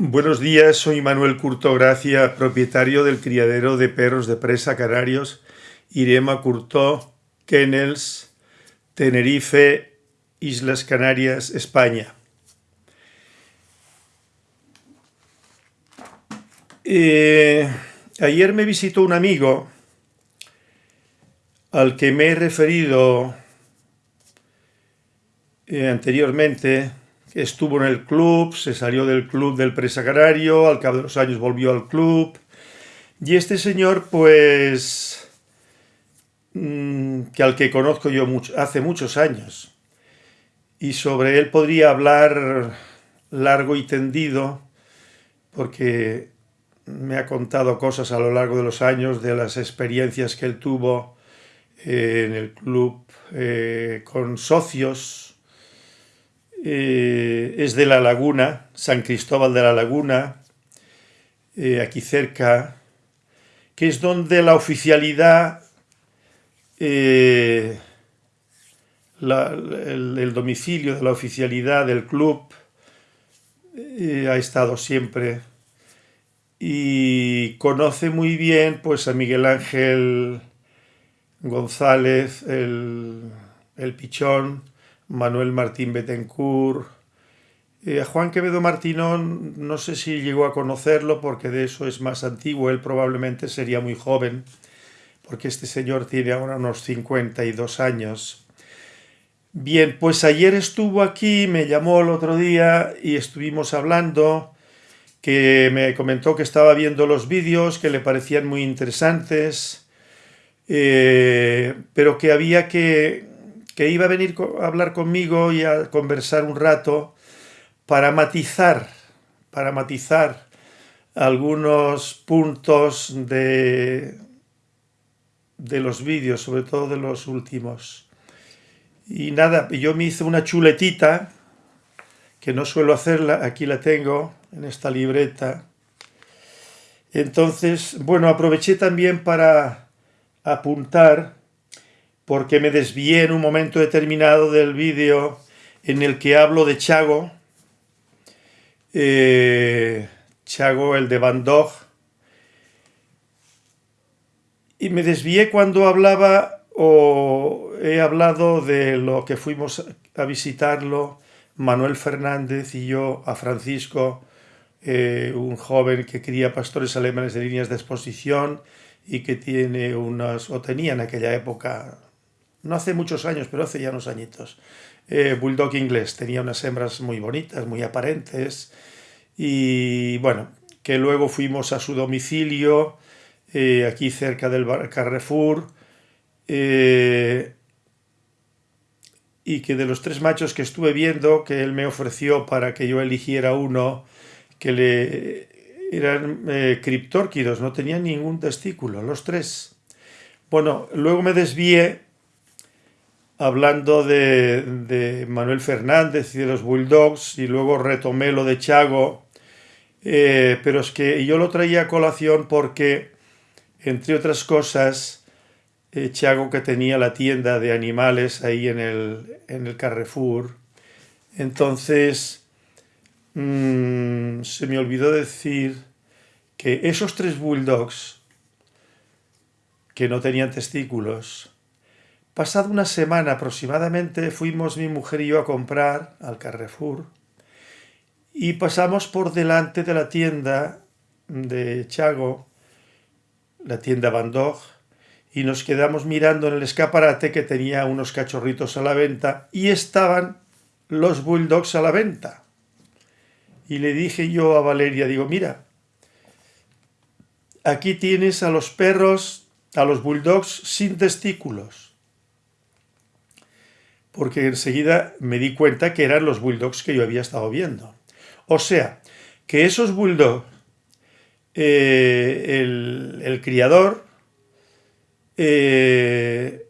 Buenos días, soy Manuel Curto Gracia, propietario del criadero de perros de presa canarios Irema Curto, Kennels, Tenerife, Islas Canarias, España. Eh, ayer me visitó un amigo al que me he referido eh, anteriormente, estuvo en el club, se salió del club del Presa Canario, al cabo de los años volvió al club. Y este señor, pues, mm, que al que conozco yo hace muchos años, y sobre él podría hablar largo y tendido, porque me ha contado cosas a lo largo de los años de las experiencias que él tuvo eh, en el club eh, con socios, eh, es de La Laguna, San Cristóbal de la Laguna, eh, aquí cerca, que es donde la oficialidad, eh, el, domicilio de la oficialidad del club ha estado siempre. Y conoce muy bien pues a Miguel Ángel González, el, el Pichón, Manuel Martín Betancourt, eh, a Juan Quevedo Martinón no sé si llegó a conocerlo porque de eso es más antiguo, él probablemente sería muy joven, porque este señor tiene ahora unos 52 años. Bien, pues ayer estuvo aquí, me llamó el otro día y estuvimos hablando, que me comentó que estaba viendo los vídeos, que le parecían muy interesantes, eh, pero que había que que iba a venir a hablar conmigo y a conversar un rato para matizar, para matizar algunos puntos de, de los vídeos, sobre todo de los últimos. Y nada, yo me hice una chuletita, que no suelo hacerla, aquí la tengo, en esta libreta. Entonces, bueno, aproveché también para apuntar porque me desvié en un momento determinado del vídeo en el que hablo de Chago, eh, Chago el de Van Gogh, y me desvié cuando hablaba o he hablado de lo que fuimos a visitarlo, Manuel Fernández y yo, a Francisco, eh, un joven que cría pastores alemanes de líneas de exposición y que tiene unas, o tenía en aquella época, no hace muchos años, pero hace ya unos añitos. Eh, bulldog inglés, tenía unas hembras muy bonitas, muy aparentes, y bueno, que luego fuimos a su domicilio, eh, aquí cerca del Carrefour, eh, y que de los tres machos que estuve viendo, que él me ofreció para que yo eligiera uno, que le eran criptórquidos, no tenían ningún testículo, los tres. Bueno, luego me desvié hablando de, Manuel Fernández y de los Bulldogs y luego retomé lo de Chago, eh, pero es que yo lo traía a colación porque, entre otras cosas, eh, Chago que tenía la tienda de animales ahí en el, en el Carrefour, entonces mm, se me olvidó decir que esos tres Bulldogs que no tenían testículos, Pasada una semana aproximadamente fuimos mi mujer y yo a comprar al Carrefour y pasamos por delante de la tienda de Chago, la tienda Van y nos quedamos mirando en el escaparate que tenía unos cachorritos a la venta y estaban los bulldogs a la venta. Y le dije yo a Valeria, digo, mira, aquí tienes a los perros, a los bulldogs sin testículos porque enseguida me di cuenta que eran los bulldogs que yo había estado viendo. O sea, que esos bulldogs, eh, el, criador eh,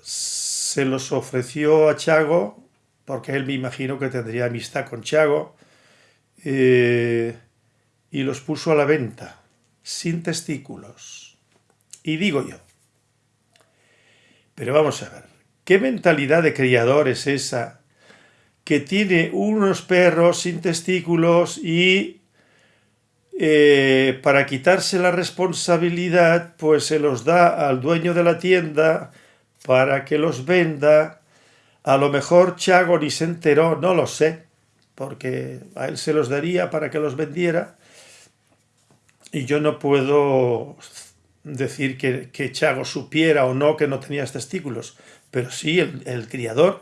se los ofreció a Chago, porque él me imagino que tendría amistad con Chago, eh, y los puso a la venta, sin testículos. Y digo yo, pero vamos a ver, ¿Qué mentalidad de criador es esa? Que tiene unos perros sin testículos y eh, para quitarse la responsabilidad, pues se los da al dueño de la tienda para que los venda. A lo mejor Chago ni se enteró, no lo sé, porque a él se los daría para que los vendiera. Y yo no puedo decir que, que Chago supiera o no que no tenía testículos, pero sí el, el criador.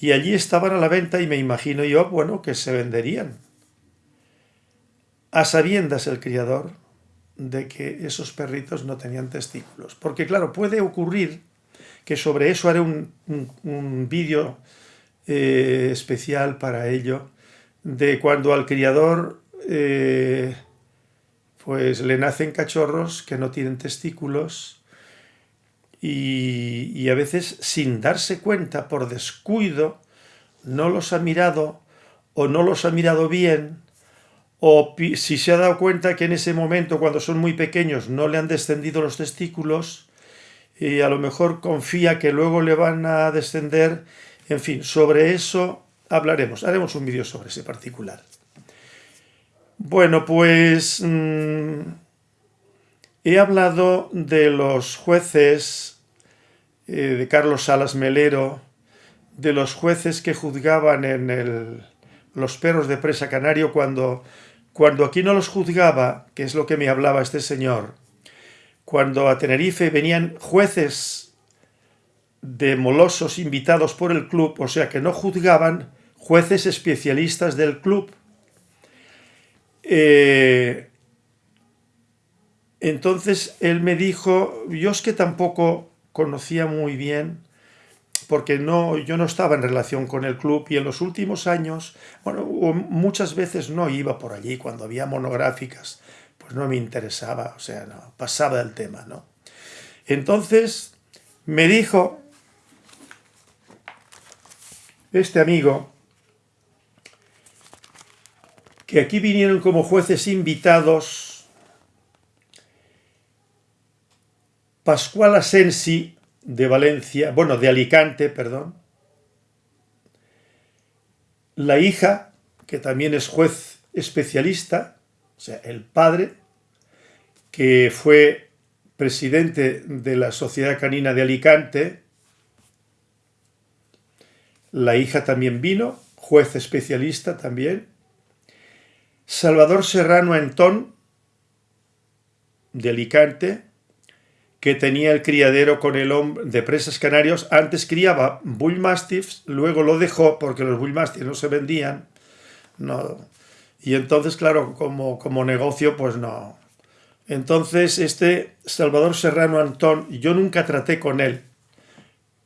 Y allí estaban a la venta y me imagino yo, bueno, que se venderían a sabiendas el criador de que esos perritos no tenían testículos. Porque claro, puede ocurrir que sobre eso haré un, vídeo eh, especial para ello, de cuando al criador eh, pues le nacen cachorros que no tienen testículos y, a veces sin darse cuenta, por descuido, no los ha mirado o no los ha mirado bien o si se ha dado cuenta que en ese momento, cuando son muy pequeños, no le han descendido los testículos, y a lo mejor confía que luego le van a descender, en fin, sobre eso hablaremos, haremos un vídeo sobre ese particular. Bueno, pues mm, he hablado de los jueces eh, de Carlos Salas Melero, de los jueces que juzgaban en los perros de presa canario cuando cuando aquí no los juzgaba, que es lo que me hablaba este señor, cuando a Tenerife venían jueces de molosos invitados por el club, o sea que no juzgaban, jueces especialistas del club. Eh, entonces él me dijo, yo es que tampoco conocía muy bien porque no, yo no estaba en relación con el club y en los últimos años, bueno, muchas veces no iba por allí cuando había monográficas, pues no me interesaba, o sea, no, pasaba del tema, ¿no? Entonces me dijo este amigo que aquí vinieron como jueces invitados Pascual Asensi de Valencia, bueno, de Alicante, perdón. La hija, que también es juez especialista, o sea, el padre, que fue presidente de la Sociedad Canina de Alicante, la hija también vino, juez especialista también. Salvador Serrano Antón, de Alicante, que tenía el criadero con el hombre de presas canarios. Antes criaba Bull Mastiffs, luego lo dejó porque los Bull Mastiffs no se vendían. No. Y entonces, claro, como, como negocio, pues no. Entonces, este Salvador Serrano Antón, yo nunca traté con él.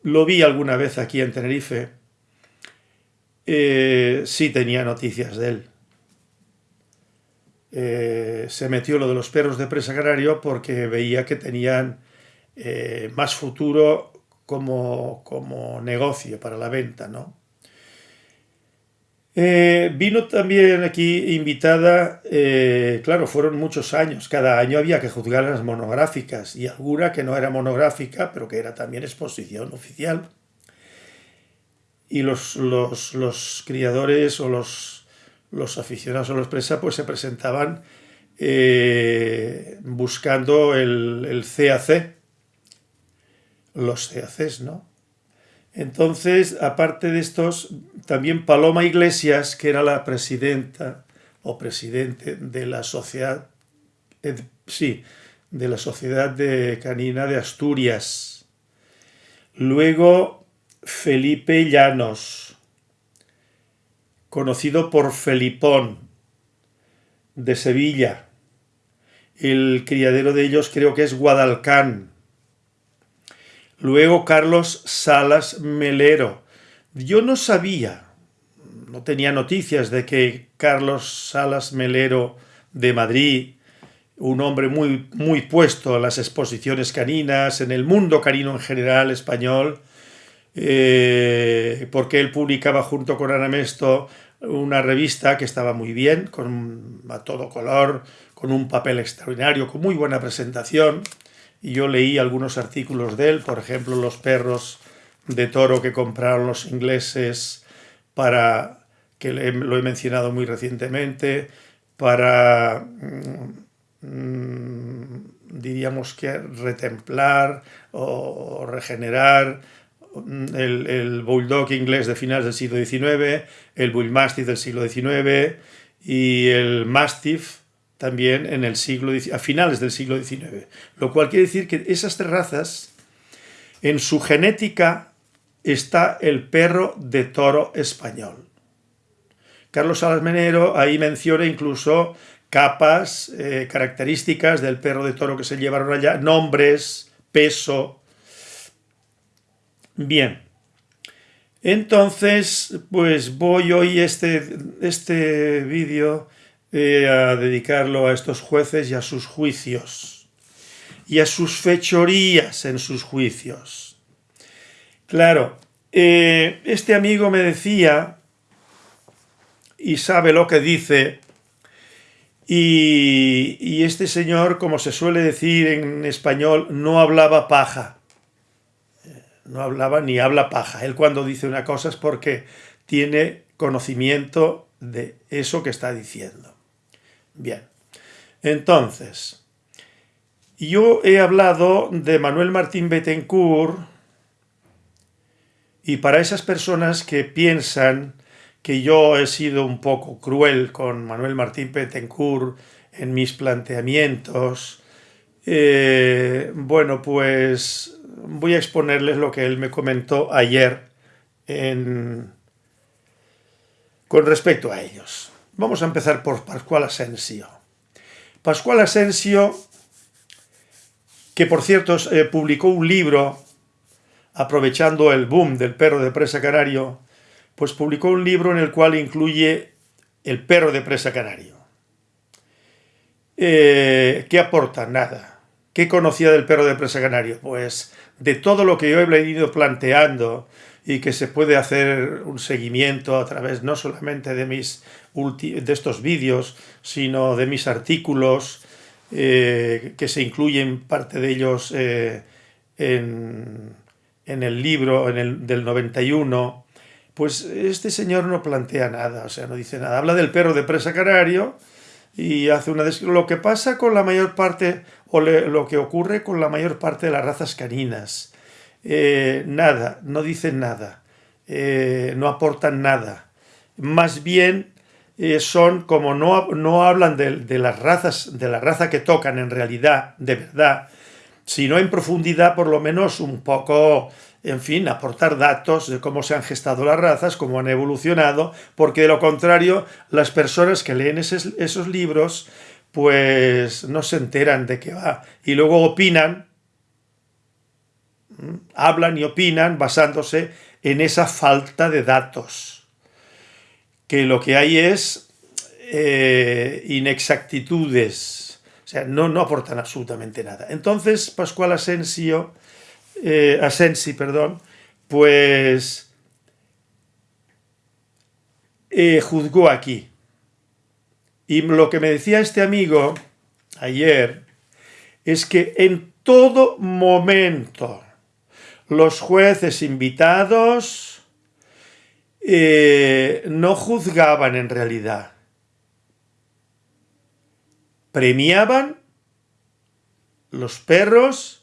Lo vi alguna vez aquí en Tenerife. Eh, sí tenía noticias de él. Eh, se metió lo de los perros de presa canario porque veía que tenían eh, más futuro como, como, negocio para la venta, ¿no? Eh, vino también aquí invitada, claro, fueron muchos años, cada año había que juzgar las monográficas y alguna que no era monográfica, pero que era también exposición oficial. Y los, los, los criadores o los los aficionados a los presa pues se presentaban eh, buscando el, CAC, los CACs, ¿no? Entonces, aparte de estos, también Paloma Iglesias, que era la presidenta o presidente de la sociedad, eh, sí, de la Sociedad de Canina de Asturias. Luego, Felipe Llanos, conocido por Felipón, de Sevilla. El criadero de ellos creo que es Guadalcán. Luego Carlos Salas Melero. Yo no sabía, no tenía noticias de que Carlos Salas Melero de Madrid, un hombre muy, muy puesto en las exposiciones caninas, en el mundo canino en general español, eh, porque él publicaba junto con Anamesto una revista que estaba muy bien, con, a todo color, con un papel extraordinario, con muy buena presentación. Y yo leí algunos artículos de él, por ejemplo, los perros de toro que compraron los ingleses para, que lo he mencionado muy recientemente, para, mm, diríamos que retemplar o regenerar el, bulldog inglés de finales del siglo XIX, el bullmastiff del siglo XIX y el mastiff también en el siglo, a finales del siglo XIX. Lo cual quiere decir que esas tres razas, en su genética está el perro de toro español. Carlos Salas Menero ahí menciona incluso capas, eh, características del perro de toro que se llevaron allá, nombres, peso. Bien, entonces, pues voy hoy este, este vídeo eh, a dedicarlo a estos jueces y a sus juicios, y a sus fechorías en sus juicios. Claro, eh, este amigo me decía, y sabe lo que dice, y, este señor, como se suele decir en español, no hablaba paja. No hablaba ni habla paja. Él cuando dice una cosa es porque tiene conocimiento de eso que está diciendo. Bien, entonces, yo he hablado de Manuel Martín Bettencourt y para esas personas que piensan que yo he sido un poco cruel con Manuel Martín Bettencourt en mis planteamientos, eh, bueno, pues voy a exponerles lo que él me comentó ayer con respecto a ellos. Vamos a empezar por Pascual Asensio. Pascual Asensio, que por cierto eh, publicó un libro aprovechando el boom del perro de presa canario, pues publicó un libro en el cual incluye el perro de presa canario. Eh, ¿Qué aporta? Nada. ¿Qué conocía del perro de presa canario? Pues de todo lo que yo he venido planteando y que se puede hacer un seguimiento a través no solamente de, mis de estos vídeos, sino de mis artículos, eh, que se incluyen parte de ellos eh, en, el libro en el, del 91, pues este señor no plantea nada, o sea, no dice nada. Habla del perro de presa canario y hace una lo que pasa con la mayor parte, o lo que ocurre con la mayor parte de las razas caninas. Eh, nada, no dicen nada, eh, no aportan nada. Más bien eh, son, como no, no hablan de, de, las razas, de la raza que tocan en realidad, de verdad, sino en profundidad, por lo menos un poco en fin, aportar datos de cómo se han gestado las razas, cómo han evolucionado, porque de lo contrario, las personas que leen esos, libros, pues no se enteran de qué va. Y luego opinan, hablan y opinan basándose en esa falta de datos. Que lo que hay es eh, inexactitudes, o sea, no, no aportan absolutamente nada. Entonces, Pascual Asensio eh, Asensi, perdón, pues eh, juzgó aquí. Y lo que me decía este amigo ayer es que en todo momento los jueces invitados eh, no juzgaban en realidad. Premiaban los perros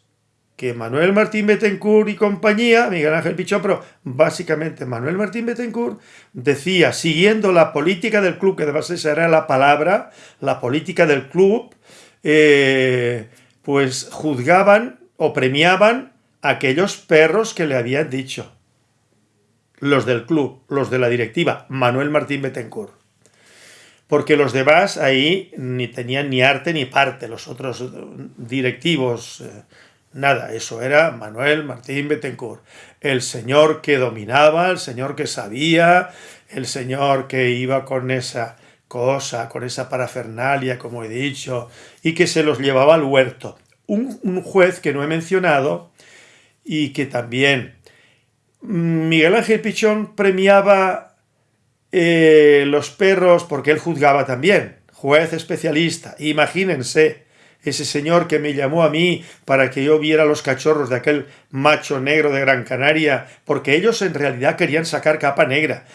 que Manuel Martín Betancourt y compañía, Miguel Ángel Pichón, básicamente Manuel Martín Betancourt decía, siguiendo la política del club, que además esa era la palabra, la política del club, eh, pues juzgaban o premiaban a aquellos perros que le habían dicho. Los del club, los de la directiva, Manuel Martín Betancourt. Porque los demás ahí ni tenían ni arte ni parte, los otros directivos... Eh, Nada, eso era Manuel Martín Bettencourt, el señor que dominaba, el señor que sabía, el señor que iba con esa cosa, con esa parafernalia, como he dicho, y que se los llevaba al huerto. Un, juez que no he mencionado y que también Miguel Ángel Pichón premiaba eh, los perros porque él juzgaba también, juez especialista. Imagínense, ese señor que me llamó a mí para que yo viera los cachorros de aquel macho negro de Gran Canaria, porque ellos en realidad querían sacar capa negra.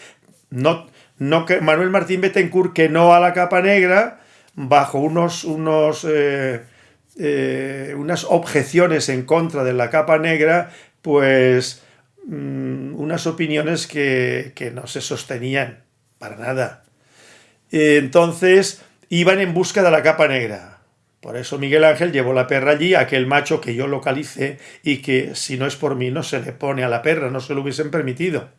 No, no que Manuel Martín Betancourt que no a la capa negra, bajo unos, unos, eh, unas objeciones en contra de la capa negra, pues mm, unas opiniones que, que no se sostenían para nada. Entonces iban en busca de la capa negra por eso Miguel Ángel llevó la perra allí, aquel macho que yo localicé y que si no es por mí no se le pone a la perra, no se lo hubiesen permitido.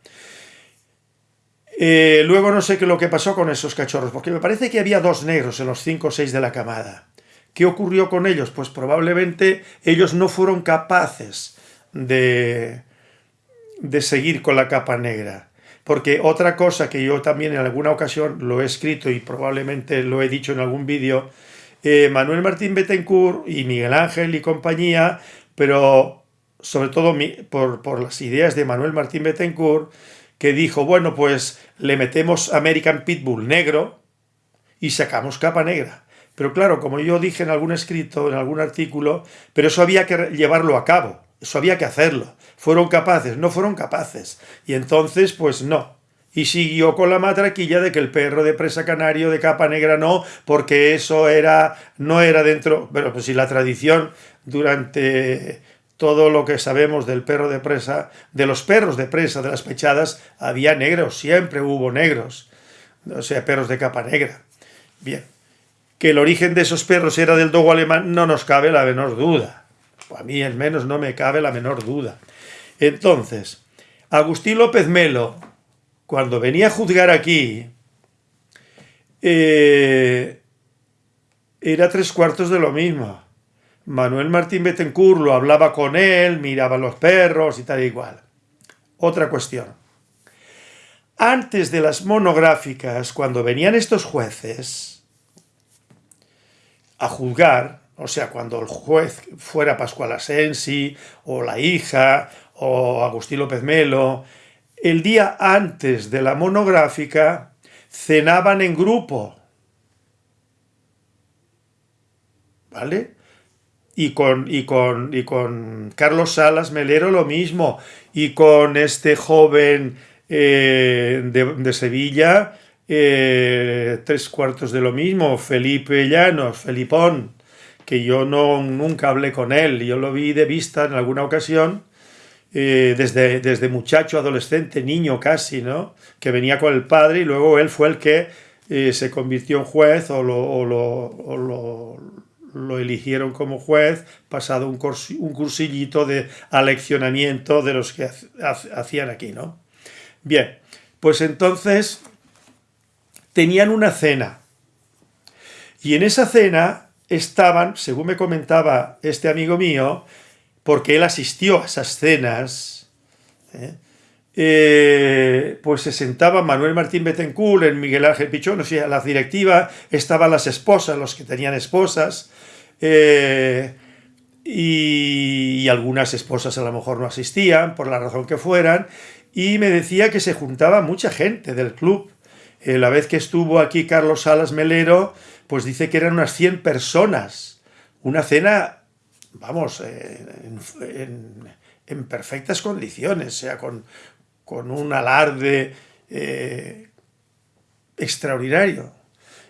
Eh, luego no sé qué lo que pasó con esos cachorros, porque me parece que había dos negros en los cinco o seis de la camada. ¿Qué ocurrió con ellos? Pues probablemente ellos no fueron capaces de, de seguir con la capa negra. Porque otra cosa que yo también en alguna ocasión lo he escrito y probablemente lo he dicho en algún vídeo, eh, Manuel Martín Betancourt y Miguel Ángel y compañía, pero sobre todo por, las ideas de Manuel Martín Betancourt, que dijo, bueno, pues le metemos American Pitbull negro y sacamos capa negra. Pero claro, como yo dije en algún escrito, en algún artículo, pero eso había que llevarlo a cabo, eso había que hacerlo. Fueron capaces, no fueron capaces. Y entonces, pues no y siguió con la matraquilla de que el perro de presa canario de capa negra no, porque eso era no era dentro, pero pues si la tradición durante todo lo que sabemos del perro de presa, de los perros de presa, de las pechadas, había negros, siempre hubo negros, o sea, perros de capa negra. Bien, que el origen de esos perros era del dogo alemán no nos cabe la menor duda. A mí al menos no me cabe la menor duda. Entonces, Agustín López Melo, cuando venía a juzgar aquí, eh, era tres cuartos de lo mismo. Manuel Martín Bettencourt lo hablaba con él, miraba los perros y tal y igual. Otra cuestión. Antes de las monográficas, cuando venían estos jueces a juzgar, o sea, cuando el juez fuera Pascual Asensi, o la hija, o Agustín López Melo, el día antes de la monográfica cenaban en grupo. ¿Vale? Y con, y con, y con Carlos Salas Melero lo mismo. Y con este joven eh, de, Sevilla, eh, tres cuartos de lo mismo, Felipe Llanos, Felipón, que yo no, nunca hablé con él, yo lo vi de vista en alguna ocasión, eh, desde, desde muchacho, adolescente, niño casi, ¿no? Que venía con el padre y luego él fue el que eh, se convirtió en juez o lo, lo, lo, eligieron como juez, pasado un, un cursillito de aleccionamiento de los que hacían aquí, ¿no? Bien, pues entonces tenían una cena. Y en esa cena estaban, según me comentaba este amigo mío, porque él asistió a esas cenas, ¿eh? Eh, pues se sentaba Manuel Martín Betancourt, en Miguel Ángel Pichón, o sea, la directiva, estaban las esposas, los que tenían esposas, eh, y, y, algunas esposas a lo mejor no asistían, por la razón que fueran, y me decía que se juntaba mucha gente del club. la vez que estuvo aquí Carlos Salas Melero, pues dice que eran unas 100 personas. Una cena vamos, en, perfectas condiciones, sea, con, un alarde eh, extraordinario.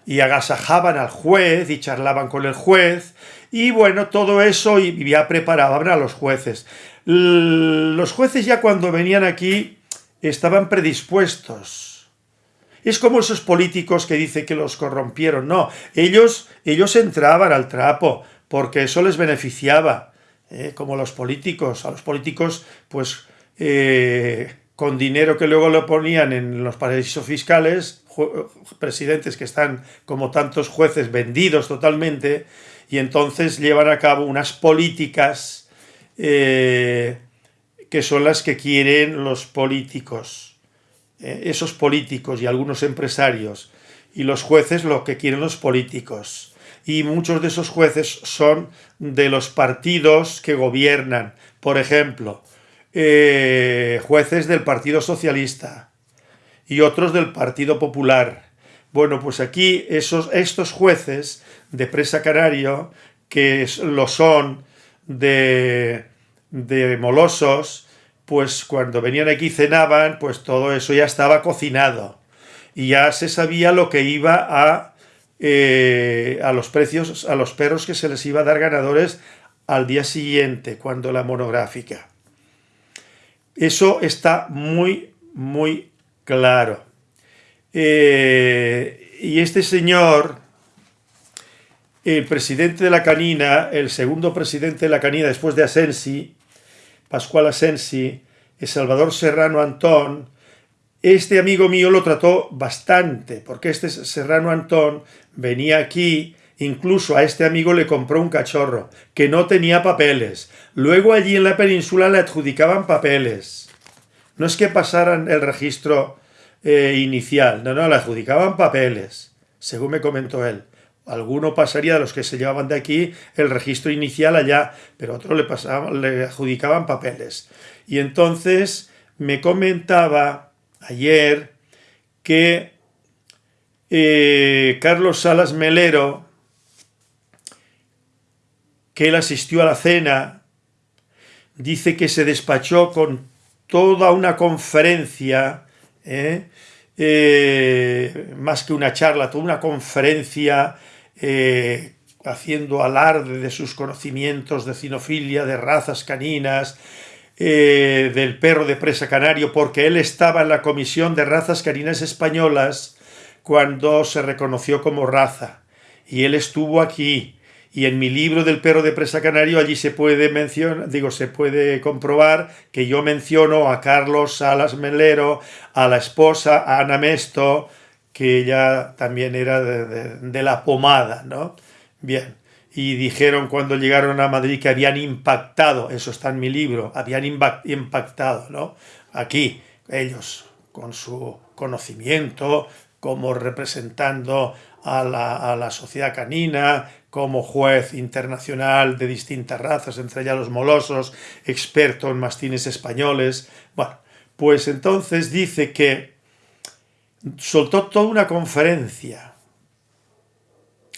Y agasajaban al juez y charlaban con el juez, y bueno, todo eso y ya preparaban a los jueces. Los jueces ya cuando venían aquí estaban predispuestos. Es como esos políticos que dicen que los corrompieron. No, ellos, ellos entraban al trapo, porque eso les beneficiaba, ¿eh? como los políticos. A los políticos, pues, eh, con dinero que luego lo ponían en los paraísos fiscales, presidentes que están, como tantos jueces, vendidos totalmente, y entonces llevan a cabo unas políticas eh, que son las que quieren los políticos, esos políticos y algunos empresarios, y los jueces lo que quieren los políticos y muchos de esos jueces son de los partidos que gobiernan. Por ejemplo, eh, jueces del Partido Socialista y otros del Partido Popular. Bueno, pues aquí esos, estos jueces de Presa Canario, que lo son de, de molosos, pues cuando venían aquí cenaban, pues todo eso ya estaba cocinado. Y ya se sabía lo que iba a eh, a los precios, a los perros que se les iba a dar ganadores al día siguiente, cuando la monográfica. Eso está muy, muy claro. Eh, y este señor, el presidente de la canina, el segundo presidente de la canina después de Asensi, Pascual Asensi, el Salvador Serrano Antón, este amigo mío lo trató bastante, porque este Serrano Antón venía aquí, incluso a este amigo le compró un cachorro, que no tenía papeles. Luego allí en la península le adjudicaban papeles. No es que pasaran el registro eh, inicial, no, no, le adjudicaban papeles, según me comentó él. Alguno pasaría de los que se llevaban de aquí el registro inicial allá, pero otro le, le adjudicaban papeles. Y entonces me comentaba ayer que eh, Carlos Salas Melero, que él asistió a la cena, dice que se despachó con toda una conferencia, ¿eh? Eh, más que una charla, toda una conferencia haciendo alarde de sus conocimientos de cinofilia, de razas caninas, eh, del perro de presa canario, porque él estaba en la Comisión de Razas Caninas Españolas cuando se reconoció como raza. Y él estuvo aquí. Y en mi libro del perro de presa canario allí se puede mencionar, digo, se puede comprobar que yo menciono a Carlos Salas Melero, a la esposa, a Ana Mesto, que ella también era de, de la pomada, ¿no? Bien y dijeron cuando llegaron a Madrid que habían impactado, eso está en mi libro, habían impactado, ¿no? Aquí, ellos, con su conocimiento, como representando a la, a la, sociedad canina, como juez internacional de distintas razas, entre ellas los molosos, experto en mastines españoles. Bueno, pues entonces dice que soltó toda una conferencia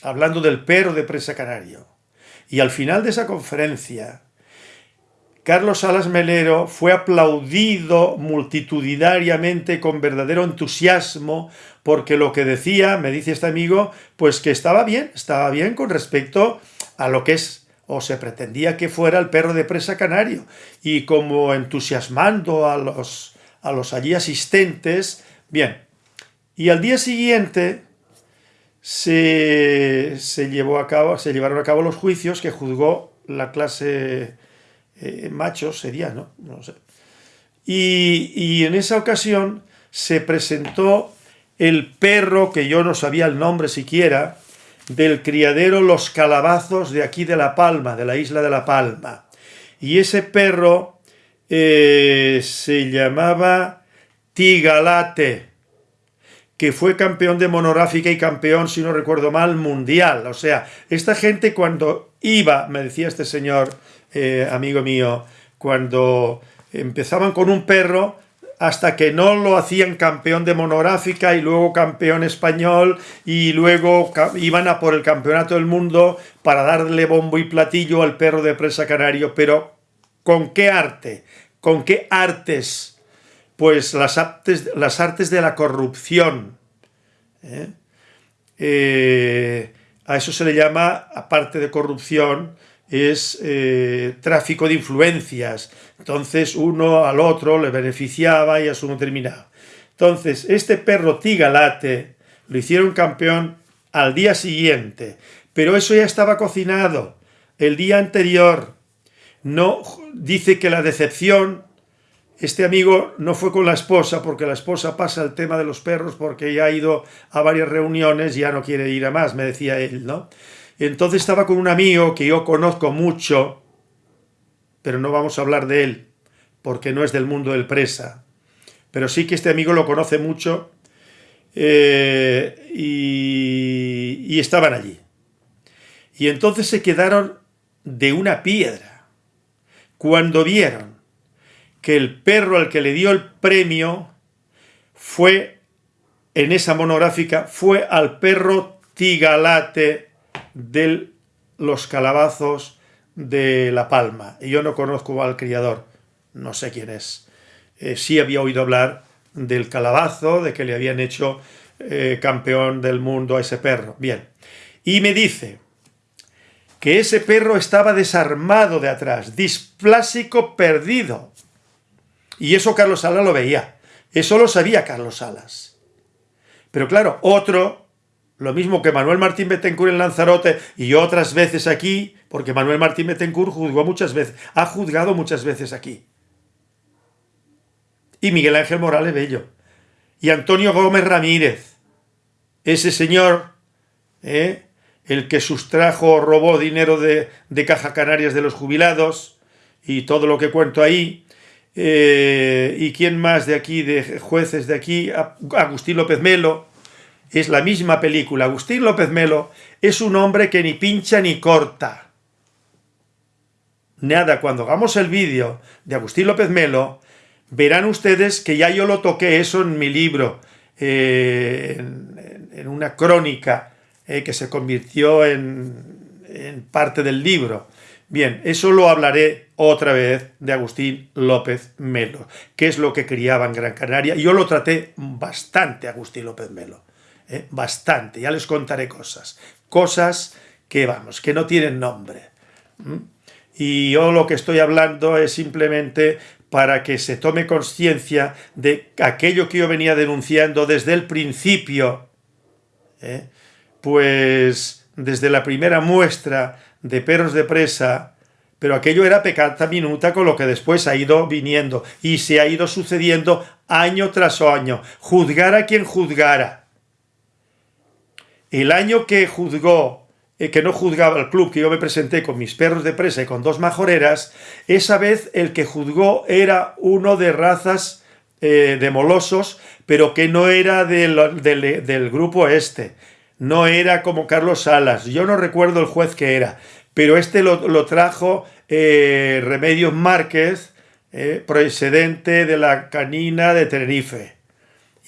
hablando del perro de presa canario. Y al final de esa conferencia, Carlos Salas Melero fue aplaudido multitudinariamente con verdadero entusiasmo porque lo que decía, me dice este amigo, pues que estaba bien, estaba bien con respecto a lo que es o se pretendía que fuera el perro de presa canario y como entusiasmando a los, a los allí asistentes, bien. Y al día siguiente, se, llevó a cabo, se llevaron a cabo los juicios que juzgó la clase eh, macho, sería, ¿no? no sé. Y, y, en esa ocasión se presentó el perro, que yo no sabía el nombre siquiera, del criadero Los Calabazos de aquí de La Palma, de la isla de La Palma. Y ese perro eh, se llamaba Tigalate que fue campeón de monográfica y campeón, si no recuerdo mal, mundial. O sea, esta gente cuando iba, me decía este señor, eh, amigo mío, cuando empezaban con un perro, hasta que no lo hacían campeón de monográfica y luego campeón español y luego iban a por el campeonato del mundo para darle bombo y platillo al perro de presa canario, pero ¿con qué arte? ¿Con qué artes pues las artes, las artes de la corrupción. ¿eh? Eh, a eso se le llama, aparte de corrupción, es eh, tráfico de influencias. Entonces uno al otro le beneficiaba y a su no terminaba. Entonces, este perro Tigalate lo hicieron campeón al día siguiente, pero eso ya estaba cocinado el día anterior. No dice que la decepción este amigo no fue con la esposa, porque la esposa pasa el tema de los perros porque ya ha ido a varias reuniones y ya no quiere ir a más, me decía él, ¿no? Entonces estaba con un amigo que yo conozco mucho, pero no vamos a hablar de él, porque no es del mundo del presa. Pero sí que este amigo lo conoce mucho eh, y, y estaban allí. Y entonces se quedaron de una piedra cuando vieron que el perro al que le dio el premio fue, en esa monográfica, fue al perro tigalate de los calabazos de La Palma. Y yo no conozco al criador, no sé quién es. Eh, sí había oído hablar del calabazo, de que le habían hecho eh, campeón del mundo a ese perro. Bien. Y me dice que ese perro estaba desarmado de atrás, displásico perdido. Y eso Carlos Salas lo veía. Eso lo sabía Carlos Salas. Pero claro, otro, lo mismo que Manuel Martín Betancourt en Lanzarote y otras veces aquí, porque Manuel Martín Betancourt juzgó muchas veces, ha juzgado muchas veces aquí. Y Miguel Ángel Morales Bello. Y Antonio Gómez Ramírez. Ese señor, ¿eh? el que sustrajo robó dinero de, Caja Canarias de los jubilados y todo lo que cuento ahí. Eh, ¿Y quién más de aquí, de jueces de aquí? Agustín López Melo. Es la misma película. Agustín López Melo es un hombre que ni pincha ni corta. Nada, cuando hagamos el vídeo de Agustín López Melo, verán ustedes que ya yo lo toqué eso en mi libro, eh, en, una crónica eh, que se convirtió en, en parte del libro. Bien, eso lo hablaré otra vez de Agustín López Melo, que es lo que criaba en Gran Canaria. Yo lo traté bastante, Agustín López Melo, ¿eh? bastante, ya les contaré cosas. Cosas que, vamos, que no tienen nombre. Y yo lo que estoy hablando es simplemente para que se tome conciencia de aquello que yo venía denunciando desde el principio, ¿eh? pues desde la primera muestra de perros de presa, pero aquello era pecata minuta con lo que después ha ido viniendo y se ha ido sucediendo año tras año, juzgar a quien juzgara. El año que juzgó, eh, que no juzgaba el club, que yo me presenté con mis perros de presa y con dos majoreras, esa vez el que juzgó era uno de razas eh, de molosos, pero que no era del, del grupo este no era como Carlos Salas, yo no recuerdo el juez que era, pero este lo, trajo eh, Remedios Márquez, eh, procedente de la canina de Tenerife.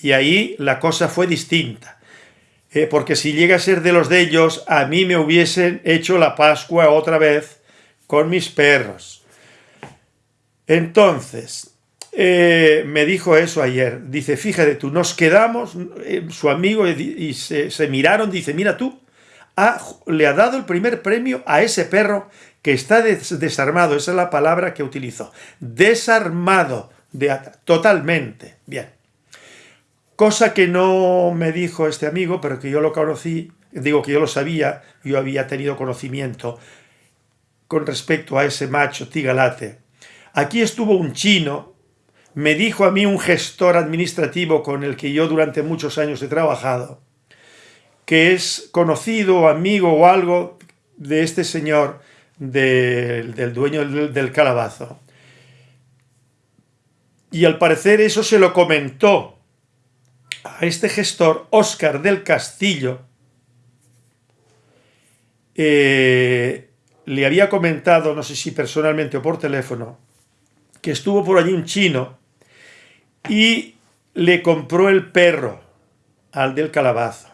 Y ahí la cosa fue distinta. Eh, porque si llega a ser de los de ellos, a mí me hubiesen hecho la Pascua otra vez con mis perros. Entonces, eh, me dijo eso ayer. Dice, fíjate tú, nos quedamos, eh, su amigo, y, se, miraron, dice, mira tú, le ha dado el primer premio a ese perro que está desarmado, esa es la palabra que utilizó, desarmado, de, totalmente, bien. Cosa que no me dijo este amigo, pero que yo lo conocí, digo que yo lo sabía, yo había tenido conocimiento con respecto a ese macho tigalate. Aquí estuvo un chino, me dijo a mí un gestor administrativo con el que yo durante muchos años he trabajado, que es conocido, amigo o algo de este señor, del dueño del, calabazo. Y al parecer eso se lo comentó a este gestor, Óscar del Castillo, eh, le había comentado, no sé si personalmente o por teléfono, que estuvo por allí un chino y le compró el perro al del calabazo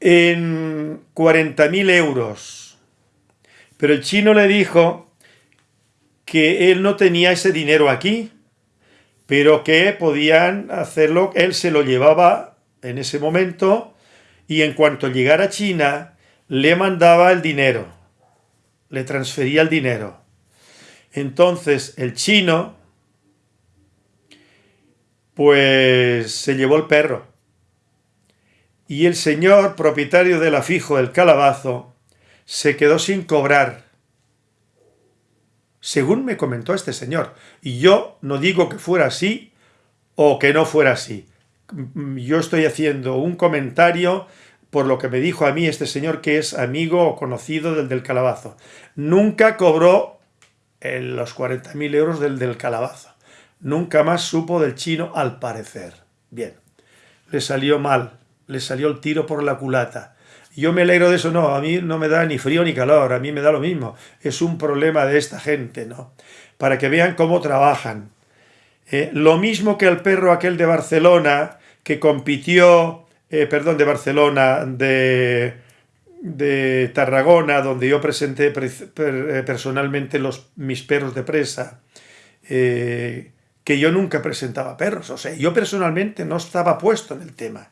en 40.000 euros. Pero el chino le dijo que él no tenía ese dinero aquí, pero que podían hacerlo, él se lo llevaba en ese momento y en cuanto llegara a China le mandaba el dinero, le transfería el dinero. Entonces el chino pues se llevó el perro. Y el señor propietario del afijo del calabazo se quedó sin cobrar. Según me comentó este señor. Y yo no digo que fuera así o que no fuera así. Yo estoy haciendo un comentario por lo que me dijo a mí este señor que es amigo o conocido del del calabazo. Nunca cobró los 40.000 euros del del calabazo. Nunca más supo del chino al parecer. Bien, le salió mal, le salió el tiro por la culata. Yo me alegro de eso, no, a mí no me da ni frío ni calor, a mí me da lo mismo. Es un problema de esta gente, ¿no? Para que vean cómo trabajan. Eh, lo mismo que el perro aquel de Barcelona, que compitió, eh, perdón, de Barcelona, de, de Tarragona, donde yo presenté eh, personalmente los, mis perros de presa, que yo nunca presentaba perros. O sea, yo personalmente no estaba puesto en el tema.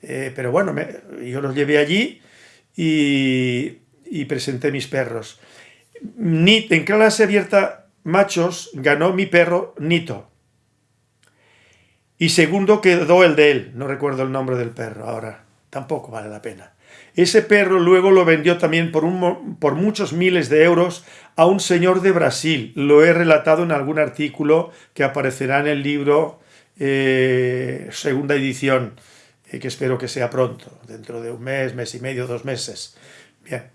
Eh, pero bueno, yo los llevé allí y, presenté mis perros. Ni, en clase abierta machos ganó mi perro Nito. Y segundo quedó el de él. No recuerdo el nombre del perro ahora. Tampoco vale la pena. Ese perro luego lo vendió también por, muchos miles de euros a un señor de Brasil. Lo he relatado en algún artículo que aparecerá en el libro eh, segunda edición, eh, que espero que sea pronto, dentro de un mes, mes y medio, dos meses. Bien,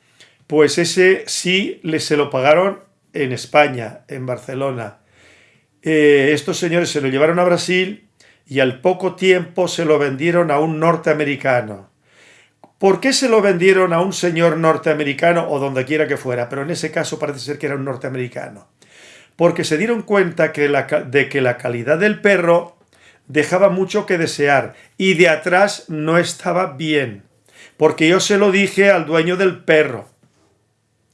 pues ese sí le se lo pagaron en España, en Barcelona. Eh, estos señores se lo llevaron a Brasil y al poco tiempo se lo vendieron a un norteamericano. ¿Por qué se lo vendieron a un señor norteamericano o donde quiera que fuera? Pero en ese caso parece ser que era un norteamericano. Porque se dieron cuenta de que la calidad del perro dejaba mucho que desear y de atrás no estaba bien. Porque yo se lo dije al dueño del perro.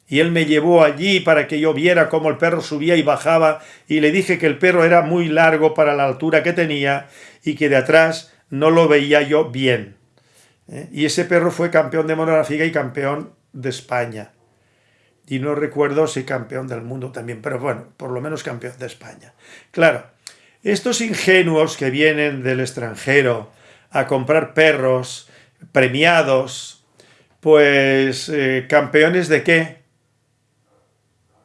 Y él me llevó allí para que yo viera cómo el perro subía y bajaba y le dije que el perro era muy largo para la altura que tenía y que de atrás no lo veía yo bien. ¿Eh? Y ese perro fue campeón de monográfica y campeón de España. Y no recuerdo si campeón del mundo también, pero bueno, por lo menos campeón de España. Claro, estos ingenuos que vienen del extranjero a comprar perros premiados, pues eh, campeones de qué?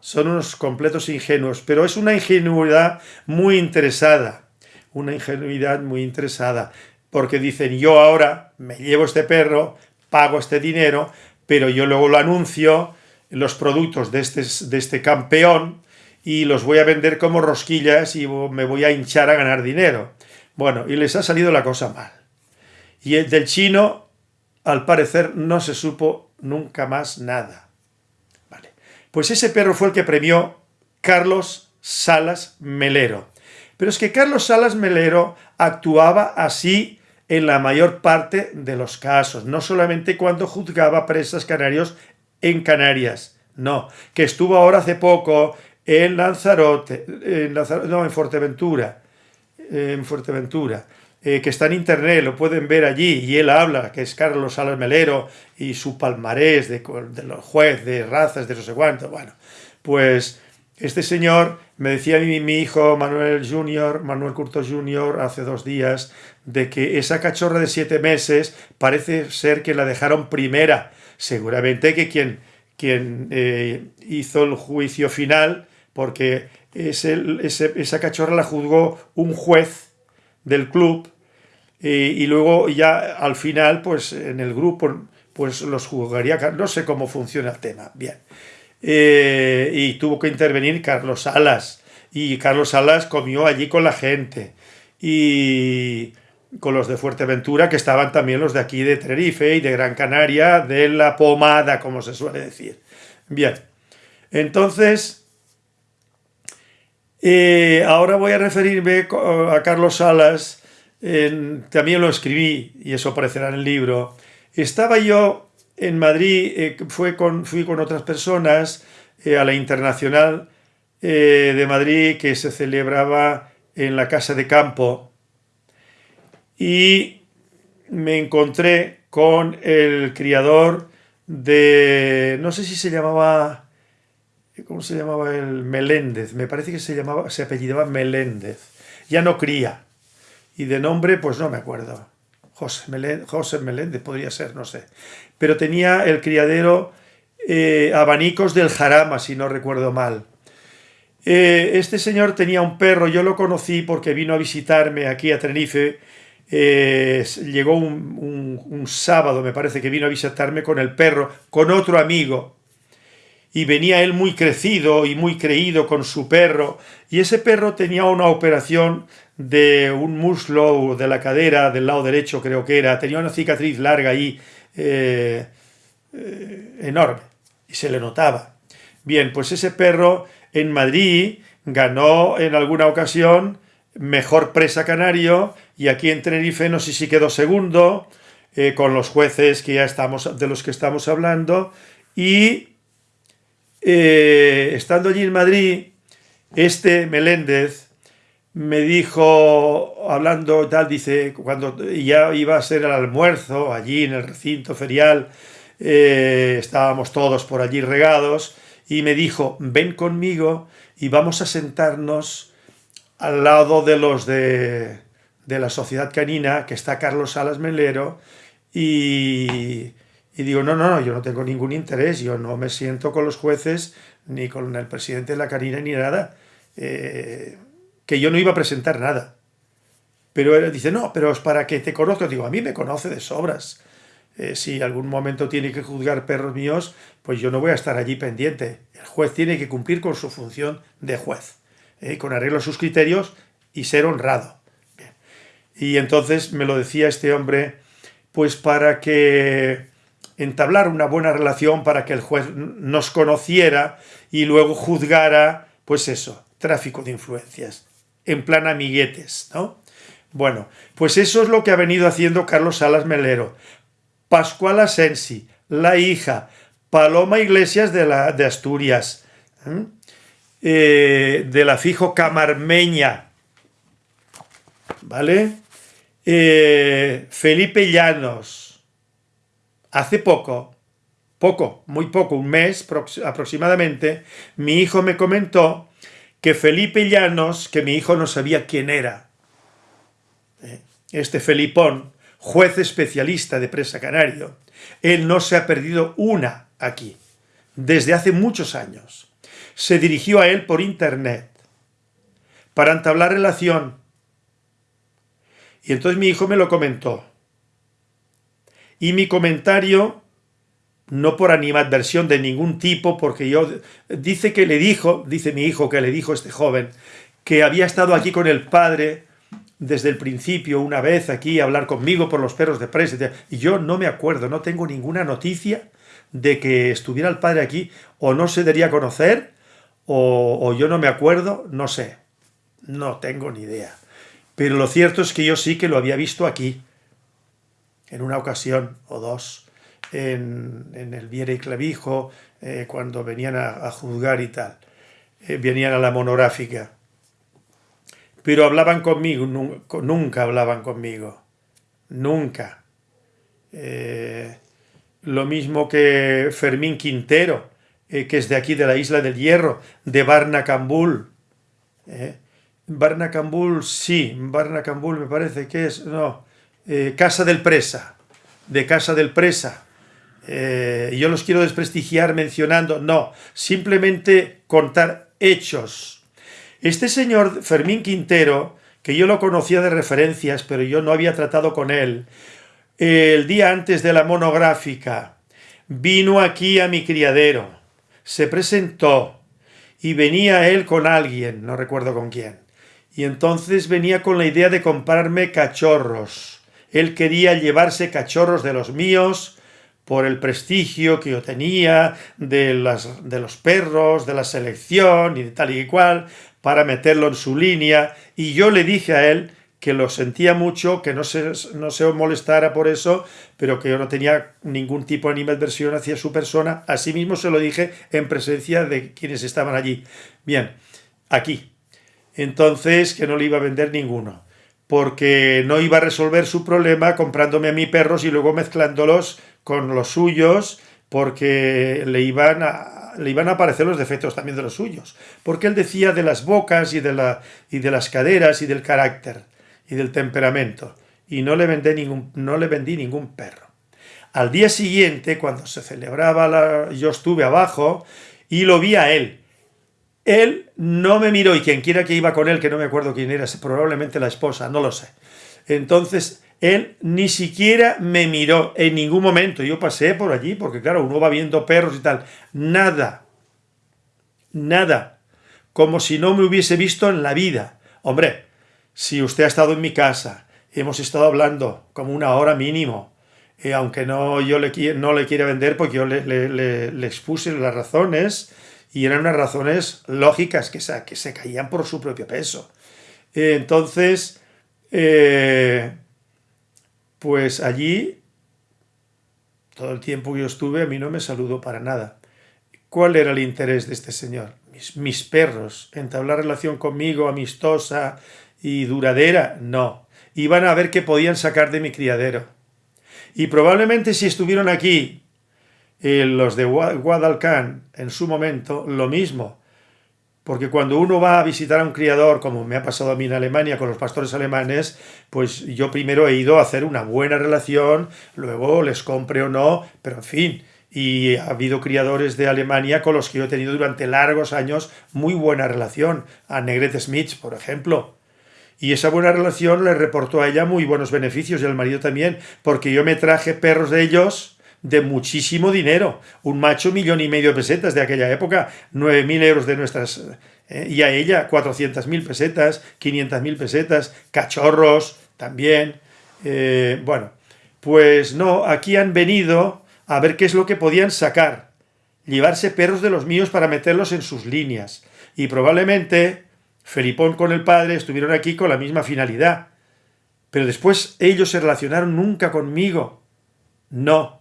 Son unos completos ingenuos, pero es una ingenuidad muy interesada, una ingenuidad muy interesada porque dicen yo ahora me llevo este perro, pago este dinero, pero yo luego lo anuncio, los productos de este, de este campeón, y los voy a vender como rosquillas y me voy a hinchar a ganar dinero. Bueno, y les ha salido la cosa mal. Y el del chino, al parecer, no se supo nunca más nada. Vale. Pues ese perro fue el que premió Carlos Salas Melero. Pero es que Carlos Salas Melero actuaba así en la mayor parte de los casos, no solamente cuando juzgaba presas canarios en Canarias, no, que estuvo ahora hace poco en Lanzarote, en no, en Fuerteventura, en Fuerteventura, eh, que está en internet, lo pueden ver allí, y él habla, que es Carlos Salas Melero, y su palmarés de, los jueces, de razas, de no sé cuánto, bueno, pues este señor, me decía mi, mi hijo Manuel Junior, Manuel Curto Junior, hace dos días, de que esa cachorra de siete meses parece ser que la dejaron primera. Seguramente que quien, quien eh, hizo el juicio final, porque esa cachorra la juzgó un juez del club y luego ya al final, pues en el grupo, pues los juzgaría, no sé cómo funciona el tema. Bien. Eh, y tuvo que intervenir Carlos Salas. Y Carlos Salas comió allí con la gente. Y con los de Fuerteventura, que estaban también los de aquí de Tenerife y de Gran Canaria, de la pomada, como se suele decir. Bien, entonces, eh, ahora voy a referirme a Carlos Salas, también lo escribí, y eso aparecerá en el libro. Estaba yo en Madrid eh, fui con otras personas eh, a la Internacional de Madrid que se celebraba en la Casa de Campo y me encontré con el criador de, no sé si se llamaba, ¿cómo se llamaba el Meléndez? Me parece que se llamaba, se apellidaba Meléndez. Ya no cría. Y de nombre, pues no me acuerdo. José Meléndez, podría ser, no sé. Pero tenía el criadero eh, Abanicos del Jarama, si no recuerdo mal. Eh, este señor tenía un perro, yo lo conocí porque vino a visitarme aquí a Tenerife. Eh, llegó un, sábado, me parece que vino a visitarme con el perro, con otro amigo. Y venía él muy crecido y muy creído con su perro. Y ese perro tenía una operación de un muslo de la cadera del lado derecho creo que era, tenía una cicatriz larga ahí eh, eh, enorme y se le notaba. Bien, pues ese perro en Madrid ganó en alguna ocasión mejor presa canario y aquí en Tenerife no sé si quedó segundo eh, con los jueces que ya estamos, de los que estamos hablando. Y estando allí en Madrid este Meléndez me dijo, hablando tal, dice, cuando ya iba a ser el almuerzo allí en el recinto ferial, eh, estábamos todos por allí regados, y me dijo, ven conmigo y vamos a sentarnos al lado de los de, de la Sociedad Canina, que está Carlos Salas Melero, y, digo, no, no, no, yo no tengo ningún interés, yo no me siento con los jueces, ni con el presidente de la Canina, ni nada, eh, que yo no iba a presentar nada. Pero él dice, no, pero es para que te conozca. Digo, a mí me conoce de sobras. Eh, si algún momento tiene que juzgar perros míos, pues yo no voy a estar allí pendiente. El juez tiene que cumplir con su función de juez, eh, con arreglo a sus criterios y ser honrado. Y entonces me lo decía este hombre, pues para que entablar una buena relación, para que el juez nos conociera y luego juzgara, pues eso, tráfico de influencias, en plan amiguetes, ¿no? Bueno, pues eso es lo que ha venido haciendo Carlos Salas Melero. Pascual Asensi, la hija, Paloma Iglesias de, la, de Asturias, ¿eh? De la Fijo Camarmeña, ¿vale? Eh, Felipe Llanos, hace poco, poco, muy poco, un mes aproximadamente, mi hijo me comentó que Felipe Llanos, que mi hijo no sabía quién era, ¿eh? este Felipón, juez especialista de presa canario, él no se ha perdido una aquí, desde hace muchos años. Se dirigió a él por internet para entablar relación. Y entonces mi hijo me lo comentó. Y mi comentario no por animadversión de ningún tipo, porque yo, dice que le dijo, dice mi hijo que le dijo este joven, que había estado aquí con el padre desde el principio una vez aquí a hablar conmigo por los perros de presa, y yo no me acuerdo, no tengo ninguna noticia de que estuviera el padre aquí, o no se debería conocer, o, o yo no me acuerdo, no sé, no tengo ni idea. Pero lo cierto es que yo sí que lo había visto aquí, en una ocasión o dos, en, el Viera y Clavijo, eh, cuando venían a, juzgar y tal. Eh, venían a la monográfica. Pero hablaban conmigo, nunca hablaban conmigo. Nunca. Eh, lo mismo que Fermín Quintero, que es de aquí, de la isla del Hierro, de Barnacambul. Barnacambul, sí, Barnacambul me parece que es, no, Casa del Presa, de Casa del Presa, eh, yo los quiero desprestigiar mencionando, no, simplemente contar hechos. Este señor Fermín Quintero, que yo lo conocía de referencias, pero yo no había tratado con él, el día antes de la monográfica, vino aquí a mi criadero, se presentó y venía él con alguien, no recuerdo con quién, y entonces venía con la idea de comprarme cachorros. Él quería llevarse cachorros de los míos, por el prestigio que yo tenía de, las, de los perros, de la selección y de tal y cual, para meterlo en su línea, y yo le dije a él que lo sentía mucho, que no se, no se molestara por eso, pero que yo no tenía ningún tipo de animadversión hacia su persona. Asimismo se lo dije en presencia de quienes estaban allí. Bien, aquí. Entonces, que no le iba a vender ninguno, porque no iba a resolver su problema comprándome a mí perros y luego mezclándolos con los suyos porque le iban a, le iban a aparecer los defectos también de los suyos. Porque él decía de las bocas y de, la, y de las caderas y del carácter y del temperamento. Y no le, vendí ningún, no le vendí ningún perro. Al día siguiente, cuando se celebraba, la, yo estuve abajo y lo vi a él. Él no me miró y quien quiera que iba con él, que no me acuerdo quién era, probablemente la esposa, no lo sé. Entonces él ni siquiera me miró en ningún momento. Yo pasé por allí, porque claro, uno va viendo perros y tal. Nada. Nada. Como si no me hubiese visto en la vida. Hombre, si usted ha estado en mi casa, hemos estado hablando como una hora mínimo, eh, aunque no yo le, no le quiera vender, porque yo le, le, expuse las razones, y eran unas razones lógicas que se, que se caían por su propio peso. Eh, entonces, eh, pues allí, todo el tiempo que yo estuve, a mí no me saludó para nada. ¿Cuál era el interés de este señor? Mi mis, mis perros, entablar relación conmigo amistosa y duradera, no. Iban a ver qué podían sacar de mi criadero. Y probablemente si estuvieron aquí los de Guadalcan en su momento, lo mismo. Porque cuando uno va a visitar a un criador, como me ha pasado a mí en Alemania con los pastores alemanes, pues yo primero he ido a hacer una buena relación, luego les compre o no, pero en fin, y ha habido criadores de Alemania con los que yo he tenido durante largos años muy buena relación, a Negrete Smith, por ejemplo. Y esa buena relación le reportó a ella muy buenos beneficios y al marido también, porque yo me traje perros de ellos de muchísimo dinero. Un macho, millón y medio de pesetas de aquella época, nueve mil euros de nuestras... Eh, y a ella, cuatrocientas mil pesetas, quinientas mil pesetas, cachorros también. Eh, bueno, pues no, aquí han venido a ver qué es lo que podían sacar. Llevarse perros de los míos para meterlos en sus líneas. Y probablemente Felipón con el padre estuvieron aquí con la misma finalidad. Pero después ellos se relacionaron nunca conmigo. No,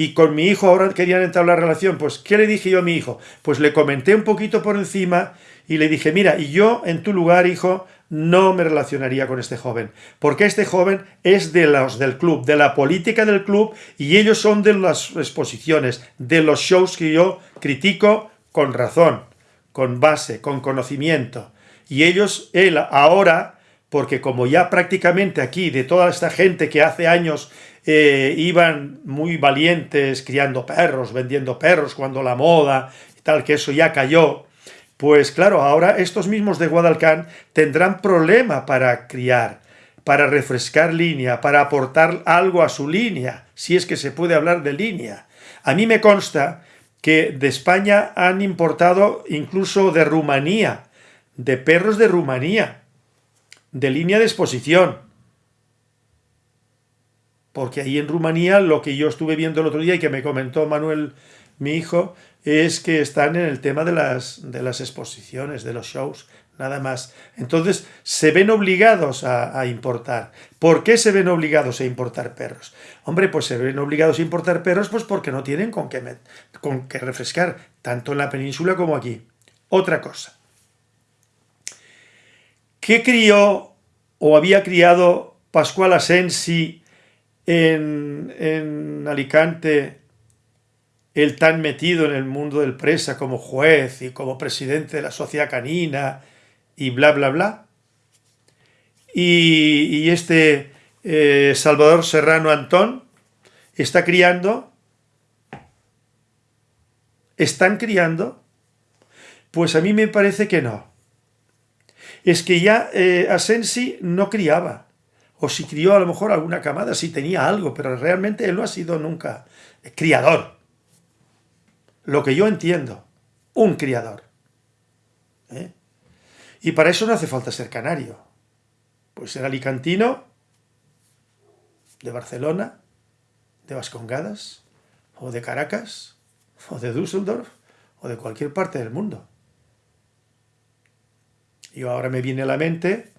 y con mi hijo ahora querían entablar relación, pues ¿qué le dije yo a mi hijo? Pues le comenté un poquito por encima y le dije, mira, y yo en tu lugar, hijo, no me relacionaría con este joven, porque este joven es de los del club, de la política del club, y ellos son de las exposiciones, de los shows que yo critico con razón, con base, con conocimiento. Y ellos, él ahora, porque como ya prácticamente aquí, de toda esta gente que hace años eh, iban muy valientes criando perros, vendiendo perros, cuando la moda y tal, que eso ya cayó, pues claro, ahora estos mismos de Guadalcan tendrán problema para criar, para refrescar línea, para aportar algo a su línea, si es que se puede hablar de línea. A mí me consta que de España han importado incluso de Rumanía, de perros de Rumanía, de línea de exposición, porque ahí en Rumanía lo que yo estuve viendo el otro día y que me comentó Manuel, mi hijo, es que están en el tema de las, de las exposiciones, de los shows, nada más. Entonces se ven obligados a, importar. ¿Por qué se ven obligados a importar perros? Hombre, pues se ven obligados a importar perros pues porque no tienen con qué, con qué refrescar, tanto en la península como aquí. Otra cosa. ¿Qué crió o había criado Pascual Asensi en, Alicante el tan metido en el mundo del presa como juez y como presidente de la sociedad canina y bla, bla, bla. Y, este eh, Salvador Serrano Antón está criando, están criando, pues a mí me parece que no. Es que ya eh, Asensi no criaba o si crió a lo mejor alguna camada, si tenía algo, pero realmente él no ha sido nunca criador. Lo que yo entiendo, un criador. ¿eh? Y para eso no hace falta ser canario. Pues ser alicantino, de Barcelona, de Vascongadas, o de Caracas, o de Düsseldorf, o de cualquier parte del mundo. Y ahora me viene a la mente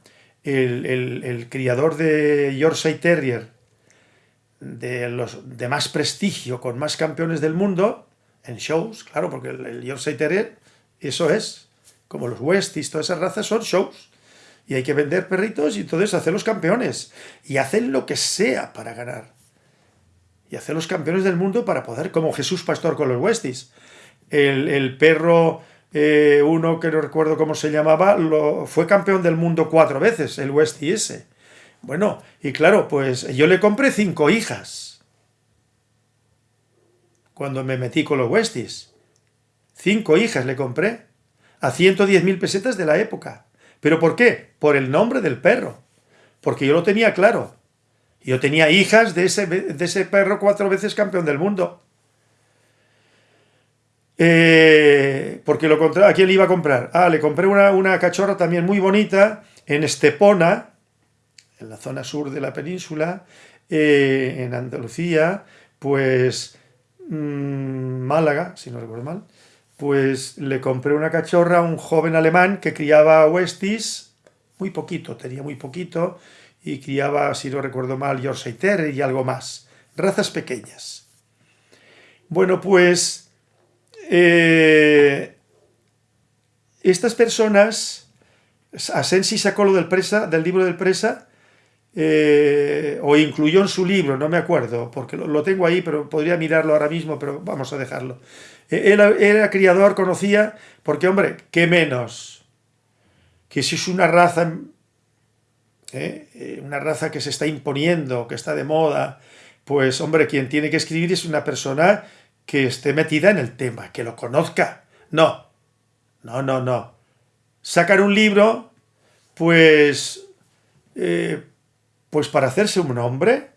el, criador de Yorkshire Terrier de los de más prestigio, con más campeones del mundo, en shows, claro, porque el, Yorkshire Terrier, eso es, como los Westies, todas esas razas son shows. Y hay que vender perritos y entonces hacer los campeones. Y hacer lo que sea para ganar. Y hacer los campeones del mundo para poder, como Jesús Pastor con los Westies. El, el perro eh, uno que no recuerdo cómo se llamaba, lo, fue campeón del mundo cuatro veces, el West ese. Bueno, y claro, pues yo le compré cinco hijas cuando me metí con los Westies. Cinco hijas le compré a 110.000 pesetas de la época. ¿Pero por qué? Por el nombre del perro. Porque yo lo tenía claro. Yo tenía hijas de ese, de ese perro cuatro veces campeón del mundo. Eh, porque lo ¿a quién le iba a comprar? Ah, le compré una, cachorra también muy bonita en Estepona, en la zona sur de la península, eh, en Andalucía, pues mm, Málaga, si no recuerdo mal, pues le compré una cachorra a un joven alemán que criaba Westies, muy poquito, tenía muy poquito, y criaba, si no recuerdo mal, Yorkshire Terrier y algo más, razas pequeñas. Bueno, pues eh, estas personas, Asensi sacó lo del, presa, del libro del presa, eh, o incluyó en su libro, no me acuerdo, porque lo, tengo ahí, pero podría mirarlo ahora mismo, pero vamos a dejarlo. Eh, él era criador, conocía, porque hombre, ¿qué menos? Que si es una raza, una raza que se está imponiendo, que está de moda, pues hombre, quien tiene que escribir es una persona que esté metida en el tema, que lo conozca. No, no, no, no. Sacar un libro, pues, eh, pues para hacerse un nombre,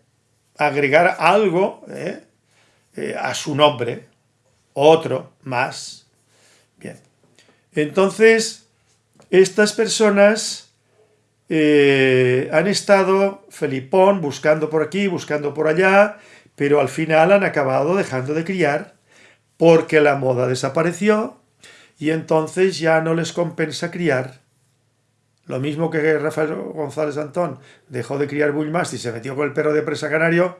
agregar algo eh, eh, a su nombre, otro más. Bien. Entonces, estas personas han estado, Felipón, buscando por aquí, buscando por allá, pero al final han acabado dejando de criar porque la moda desapareció y entonces ya no les compensa criar. Lo mismo que Rafael González Antón dejó de criar bullmast y se metió con el perro de presa canario,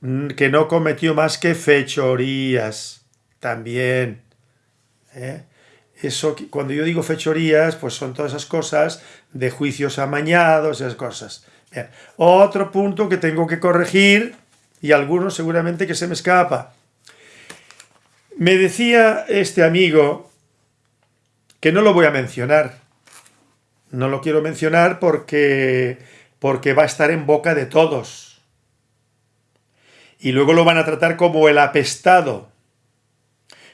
mm, que no cometió más que fechorías también. ¿eh? Eso, cuando yo digo fechorías, pues son todas esas cosas de juicios amañados, esas cosas. Otro punto que tengo que corregir, y algunos seguramente que se me escapa. Me decía este amigo que no lo voy a mencionar. No lo quiero mencionar porque, porque va a estar en boca de todos. Y luego lo van a tratar como el apestado.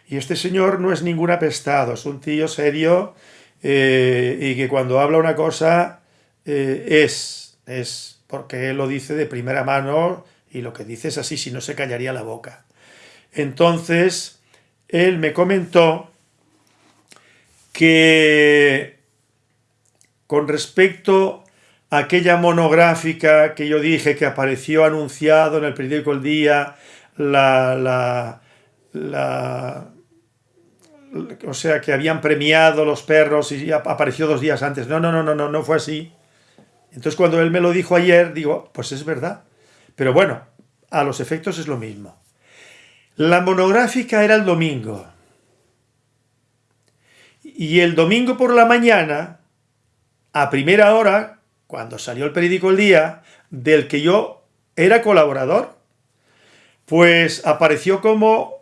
Y este señor no es ningún apestado, es un tío serio eh, y que cuando habla una cosa eh, es, es porque él lo dice de primera mano y lo que dice es así, si no se callaría la boca. Entonces, él me comentó que con respecto a aquella monográfica que yo dije que apareció anunciado en el periódico El Día, la, la, la o sea, que habían premiado los perros y apareció dos días antes. No, no, no, no, no, no fue así. Entonces cuando él me lo dijo ayer, digo, pues es verdad. Pero bueno, a los efectos es lo mismo. La monográfica era el domingo. Y el domingo por la mañana, a primera hora, cuando salió el periódico El Día, del que yo era colaborador, pues apareció como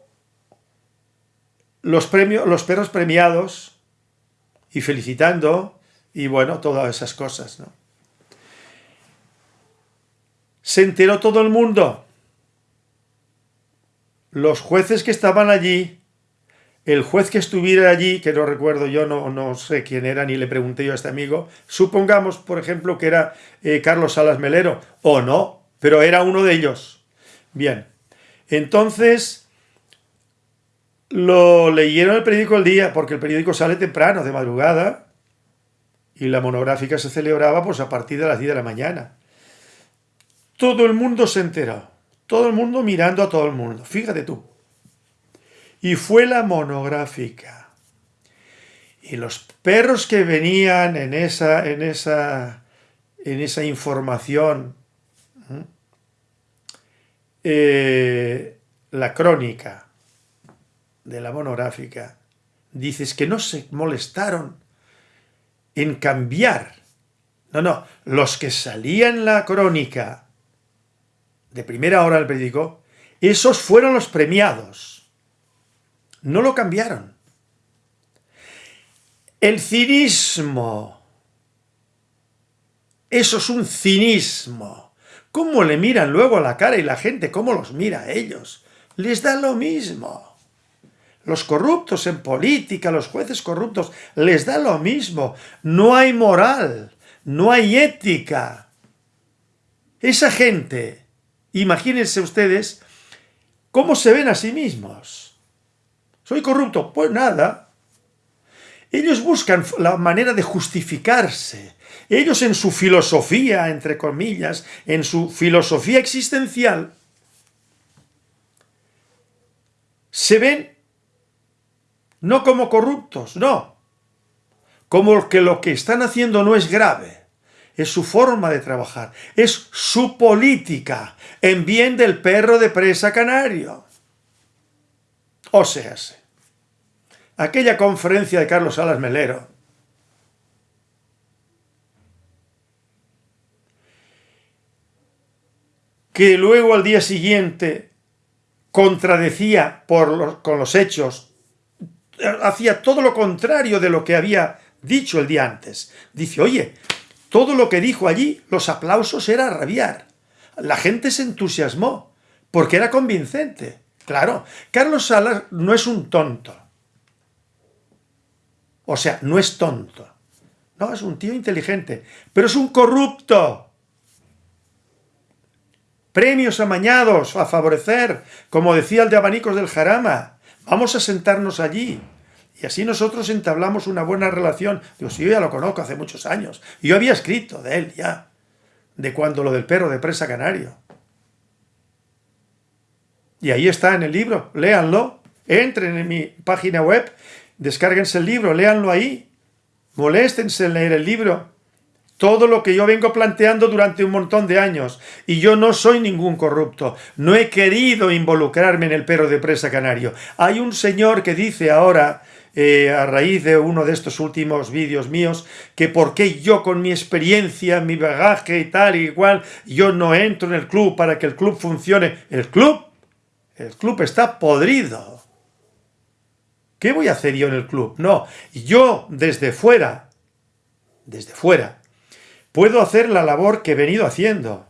los, los perros premiados y felicitando y bueno, todas esas cosas, ¿no? Se enteró todo el mundo. Los jueces que estaban allí, el juez que estuviera allí, que no recuerdo yo, no, no sé quién era, ni le pregunté yo a este amigo, supongamos, por ejemplo, que era eh, Carlos Salas Melero, o no, pero era uno de ellos. Bien, entonces lo leyeron el periódico el día, porque el periódico sale temprano, de madrugada, y la monográfica se celebraba pues a partir de las 10 de la mañana. Todo el mundo se enteró. Todo el mundo mirando a todo el mundo. Fíjate tú. Y fue la monográfica. Y los perros que venían en esa, en esa, en esa información, eh, la crónica de la monográfica, dices que no se molestaron en cambiar. No, no, los que salían la crónica de primera hora del periódico, esos fueron los premiados. No lo cambiaron. El cinismo. Eso es un cinismo. ¿Cómo le miran luego a la cara y la gente cómo los mira a ellos? Les da lo mismo. Los corruptos en política, los jueces corruptos, les da lo mismo. No hay moral, no hay ética. Esa gente Imagínense ustedes cómo se ven a sí mismos. ¿Soy corrupto? Pues nada. Ellos buscan la manera de justificarse. Ellos en su filosofía, entre comillas, en su filosofía existencial, se ven no como corruptos, no, como que lo que están haciendo no es grave es su forma de trabajar, es su política en bien del perro de presa canario. O sea, aquella conferencia de Carlos Salas Melero, que luego al día siguiente contradecía con los hechos, hacía todo lo contrario de lo que había dicho el día antes. Dice, oye, todo lo que dijo allí, los aplausos era rabiar. La gente se entusiasmó, porque era convincente. Claro, Carlos Salas no es un tonto. O sea, no es tonto. No, es un tío inteligente, pero es un corrupto premios amañados a favorecer, como decía el de abanicos del Jarama. Vamos a sentarnos allí. Y así nosotros entablamos una buena relación. Digo, sí, yo ya lo conozco hace muchos años. Yo había escrito de él ya, de cuando lo del perro de presa canario. Y ahí está en el libro, léanlo. Entren en mi página web, descárguense el libro, léanlo ahí. Moléstense en leer el libro todo lo que yo vengo planteando durante un montón de años. Y yo no soy ningún corrupto. No he querido involucrarme en el perro de presa canario. Hay un señor que dice ahora, eh, a raíz de uno de estos últimos vídeos míos, que por qué yo con mi experiencia, mi bagaje y tal y igual, yo no entro en el club para que el club funcione. ¿El club? El club está podrido. ¿Qué voy a hacer yo en el club? No, yo desde fuera, desde fuera, puedo hacer la labor que he venido haciendo.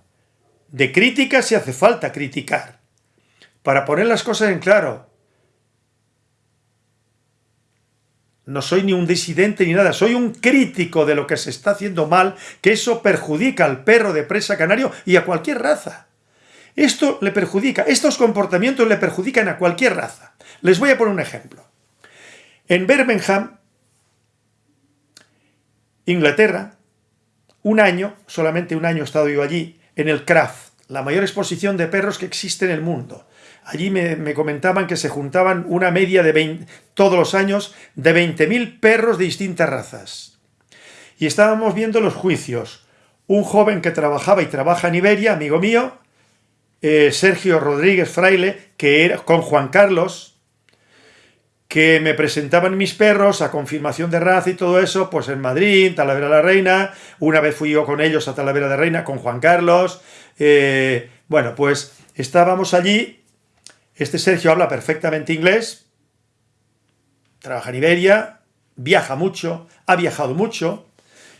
De crítica si hace falta criticar. Para poner las cosas en claro. No soy ni un disidente ni nada, soy un crítico de lo que se está haciendo mal, que eso perjudica al perro de presa canario y a cualquier raza. Esto le perjudica, estos comportamientos le perjudican a cualquier raza. Les voy a poner un ejemplo. En Birmingham, Inglaterra, un año, solamente un año he estado yo allí, en el Craft, la mayor exposición de perros que existe en el mundo. Allí me, comentaban que se juntaban una media de todos los años de 20.000 perros de distintas razas. Y estábamos viendo los juicios. Un joven que trabajaba y trabaja en Iberia, amigo mío, eh, Sergio Rodríguez Fraile, que era con Juan Carlos, que me presentaban mis perros a confirmación de raza y todo eso, pues en Madrid, Talavera de la Reina, una vez fui yo con ellos a Talavera de la Reina, con Juan Carlos, eh, bueno, pues estábamos allí, este Sergio habla perfectamente inglés, trabaja en Iberia, viaja mucho, ha viajado mucho,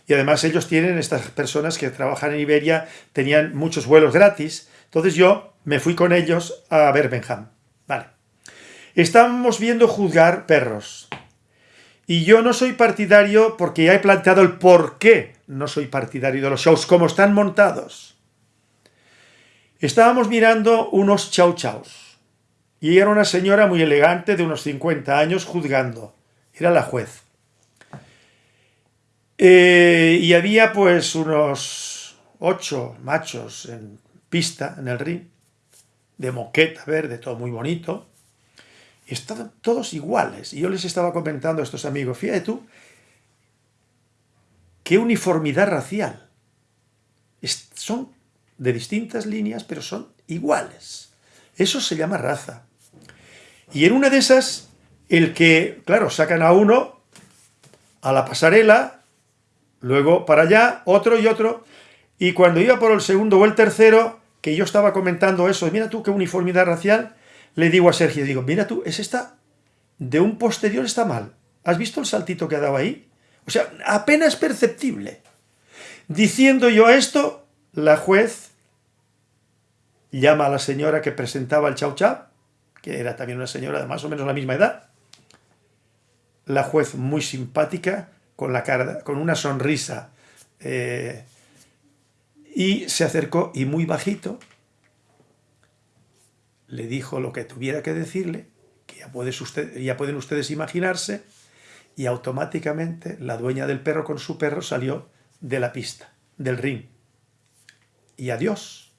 y además ellos tienen, estas personas que trabajan en Iberia, tenían muchos vuelos gratis, entonces yo me fui con ellos a Birmingham, vale. Estamos viendo juzgar perros. Y yo no soy partidario, porque ya he planteado el por qué no soy partidario de los shows, como están montados. Estábamos mirando unos chau chaus. Y era una señora muy elegante de unos 50 años juzgando. Era la juez. Eh, y había pues unos ocho machos en pista, en el ring, de moqueta verde, todo muy bonito estaban todos iguales. Y yo les estaba comentando a estos amigos, fíjate tú, qué uniformidad racial. son de distintas líneas, pero son iguales. Eso se llama raza. Y en una de esas, el que, claro, sacan a uno a la pasarela, luego para allá, otro y otro, y cuando iba por el segundo o el tercero, que yo estaba comentando eso, mira tú qué uniformidad racial, le digo a Sergio, digo, mira tú, es esta, de un posterior está mal. ¿Has visto el saltito que ha dado ahí? O sea, apenas perceptible. Diciendo yo esto, la juez llama a la señora que presentaba el chau chau, que era también una señora de más o menos la misma edad. La juez muy simpática, con, la cara, con una sonrisa, eh, y se acercó y muy bajito, le dijo lo que tuviera que decirle, que ya, ya pueden ustedes imaginarse, y automáticamente la dueña del perro con su perro salió de la pista, del ring. Y adiós.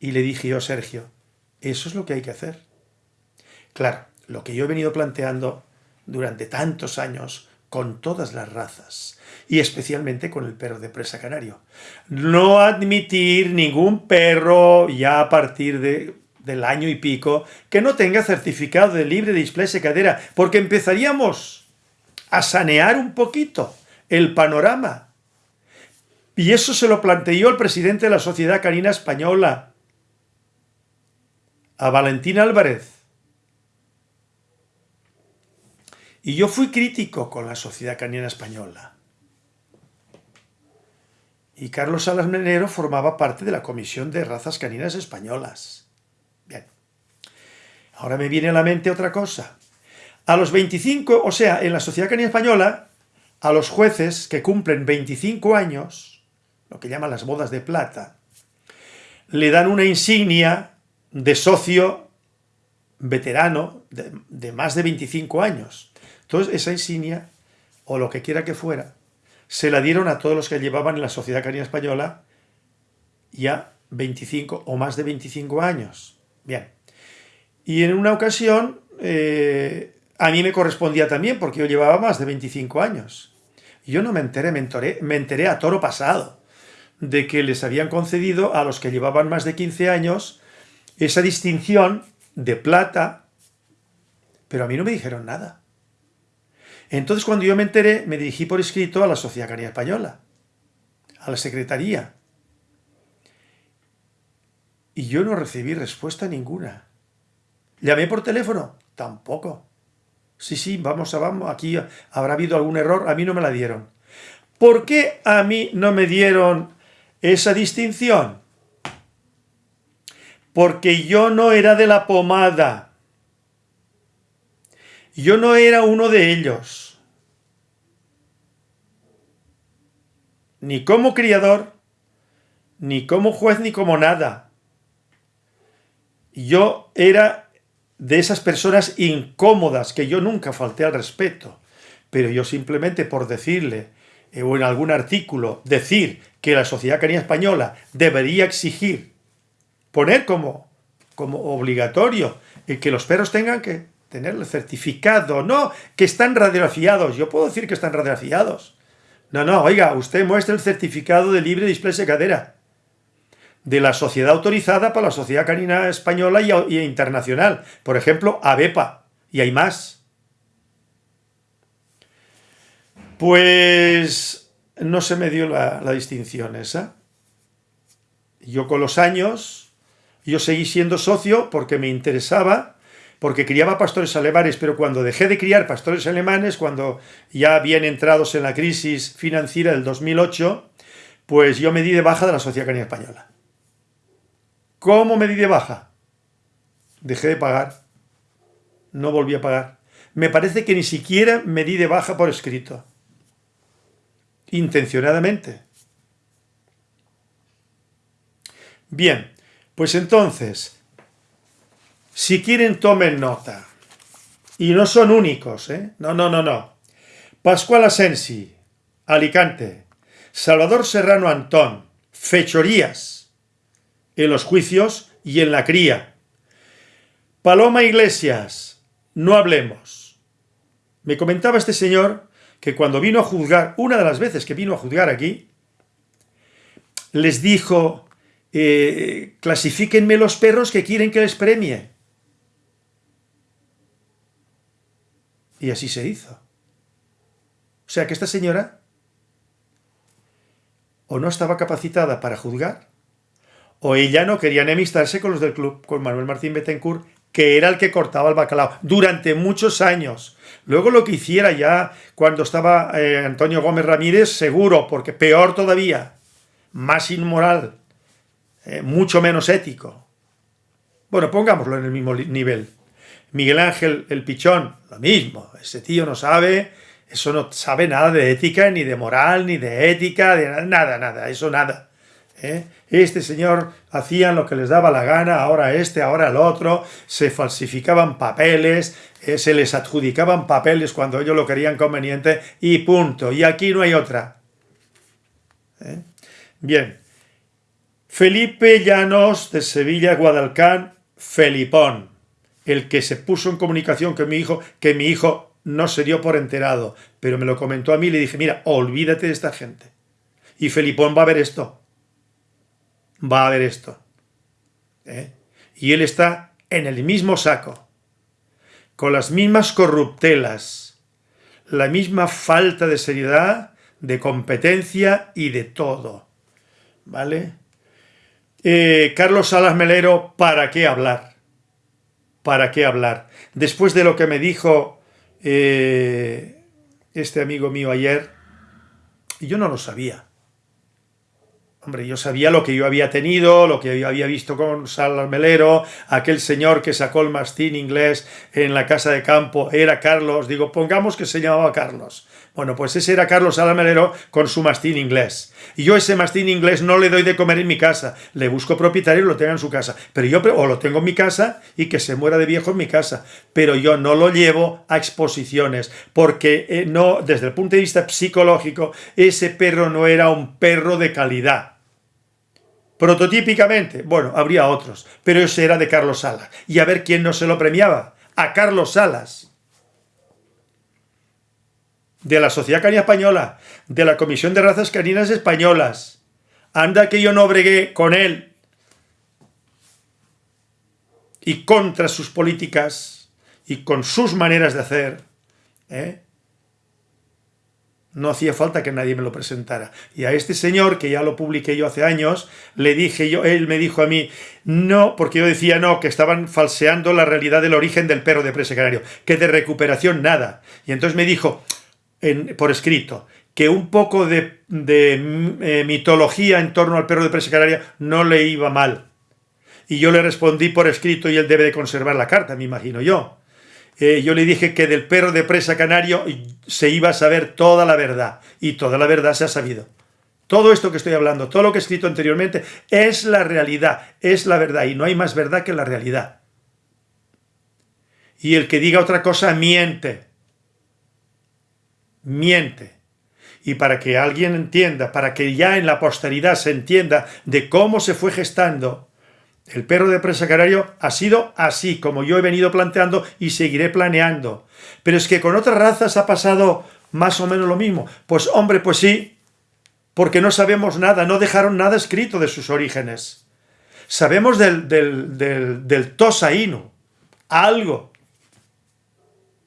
Y le dije yo, Sergio, eso es lo que hay que hacer. Claro, lo que yo he venido planteando durante tantos años con todas las razas, y especialmente con el perro de presa canario. No admitir ningún perro ya a partir de del año y pico que no tenga certificado de libre displasia cadera, porque empezaríamos a sanear un poquito el panorama. Y eso se lo planteó el presidente de la Sociedad Canina Española, a Valentín Álvarez. Y yo fui crítico con la Sociedad Canina Española. Y Carlos Salas Menero formaba parte de la Comisión de Razas Caninas Españolas. Bien. Ahora me viene a la mente otra cosa. A los 25, o sea, en la Sociedad Canina Española, a los jueces que cumplen 25 años, lo que llaman las bodas de plata, le dan una insignia de socio veterano de, más de 25 años. Entonces, esa insignia, o lo que quiera que fuera, se la dieron a todos los que llevaban en la Sociedad Canina Española ya 25 o más de 25 años. Bien. Y en una ocasión, eh, a mí me correspondía también, porque yo llevaba más de 25 años. Yo no me enteré, me enteré, me enteré a toro pasado de que les habían concedido a los que llevaban más de 15 años esa distinción de plata, pero a mí no me dijeron nada. Entonces cuando yo me enteré, me dirigí por escrito a la Sociedad Canina Española, a la Secretaría, y yo no recibí respuesta ninguna. ¿Llamé por teléfono? Tampoco. Sí, sí, vamos a vamos, aquí habrá habido algún error, a mí no me la dieron. ¿Por qué a mí no me dieron esa distinción? Porque yo no era de la pomada. Yo no era uno de ellos. Ni como criador, ni como juez, ni como nada. Yo era de esas personas incómodas que yo nunca falté al respeto. Pero yo simplemente por decirle, eh, o en algún artículo, decir que la sociedad canina española debería exigir, poner como, como obligatorio, que los perros tengan que tener el certificado, no, que están radiografiados. Yo puedo decir que están radiografiados. No, no, oiga, usted muestra el certificado de libre displasia cadera de la sociedad autorizada para la Sociedad Canina Española y, internacional. Por ejemplo, ABEPA. Y hay más. Pues no se me dio la, la distinción esa. Yo con los años, yo seguí siendo socio porque me interesaba porque criaba pastores alemanes, pero cuando dejé de criar pastores alemanes, cuando ya habían entrados en la crisis financiera del 2008, pues yo me di de baja de la Sociedad Canina Española. ¿Cómo me di de baja? Dejé de pagar. No volví a pagar. Me parece que ni siquiera me di de baja por escrito. Intencionadamente. Bien, pues entonces, si quieren, tomen nota. Y no son únicos, ¿eh? No, no, no, no. Pascual Asensi, Alicante. Salvador Serrano Antón, fechorías en los juicios y en la cría. Paloma Iglesias, no hablemos. Me comentaba este señor que cuando vino a juzgar, una de las veces que vino a juzgar aquí, les dijo, eh, clasifíquenme los perros que quieren que les premie. Y así se hizo. O sea que esta señora o no estaba capacitada para juzgar, o ella no quería enemistarse con los del club, con Manuel Martín Betancourt, que era el que cortaba el bacalao durante muchos años. Luego lo que hiciera ya cuando estaba eh, Antonio Gómez Ramírez, seguro, porque peor todavía, más inmoral, eh, mucho menos ético. Bueno, pongámoslo en el mismo nivel. Miguel Ángel el Pichón, lo mismo, ese tío no sabe, eso no sabe nada de ética, ni de moral, ni de ética, de nada, nada, eso nada. ¿eh? Este señor hacían lo que les daba la gana, ahora este, ahora el otro, se falsificaban papeles, eh, se les adjudicaban papeles cuando ellos lo querían conveniente y punto, y aquí no hay otra. ¿eh? Bien, Felipe Llanos de Sevilla, Guadalcán, Felipón el que se puso en comunicación con mi hijo, que mi hijo no se dio por enterado, pero me lo comentó a mí y le dije, mira, olvídate de esta gente. Y Felipón va a ver esto. Va a ver esto. ¿eh? Y él está en el mismo saco, con las mismas corruptelas, la misma falta de seriedad, de competencia y de todo. ¿Vale? Eh, Carlos Salas Melero, ¿para qué hablar? ¿Para qué hablar? Después de lo que me dijo eh, este amigo mío ayer, yo no lo sabía. Hombre, yo sabía lo que yo había tenido, lo que yo había visto con Salas Melero, aquel señor que sacó el mastín inglés en la casa de campo, era Carlos, digo, pongamos que se llamaba Carlos. Bueno, pues ese era Carlos Alamelero con su mastín inglés. Y yo ese mastín inglés no le doy de comer en mi casa. Le busco propietario y lo tenga en su casa. Pero yo o lo tengo en mi casa y que se muera de viejo en mi casa. Pero yo no lo llevo a exposiciones porque eh, no, desde el punto de vista psicológico, ese perro no era un perro de calidad. Prototípicamente, bueno, habría otros, pero ese era de Carlos Salas. Y a ver quién no se lo premiaba. A Carlos Salas de la Sociedad Canina Española, de la Comisión de Razas Caninas Españolas. Anda que yo no bregué con él y contra sus políticas y con sus maneras de hacer. ¿eh? No hacía falta que nadie me lo presentara. Y a este señor, que ya lo publiqué yo hace años, le dije yo, él me dijo a mí, no, porque yo decía no, que estaban falseando la realidad del origen del perro de presa canario, que de recuperación nada. Y entonces me dijo, por escrito que un poco de, eh, mitología en torno al perro de presa canaria no le iba mal. Y yo le respondí por escrito y él debe de conservar la carta, me imagino yo. Eh, yo le dije que del perro de presa canario se iba a saber toda la verdad. Y toda la verdad se ha sabido. Todo esto que estoy hablando, todo lo que he escrito anteriormente, es la realidad, es la verdad. Y no hay más verdad que la realidad. Y el que diga otra cosa miente miente. Y para que alguien entienda, para que ya en la posteridad se entienda de cómo se fue gestando el perro de presa canario, ha sido así, como yo he venido planteando y seguiré planeando. Pero es que con otras razas ha pasado más o menos lo mismo. Pues hombre, pues sí, porque no sabemos nada, no dejaron nada escrito de sus orígenes. Sabemos del, del, del, del Tosa algo,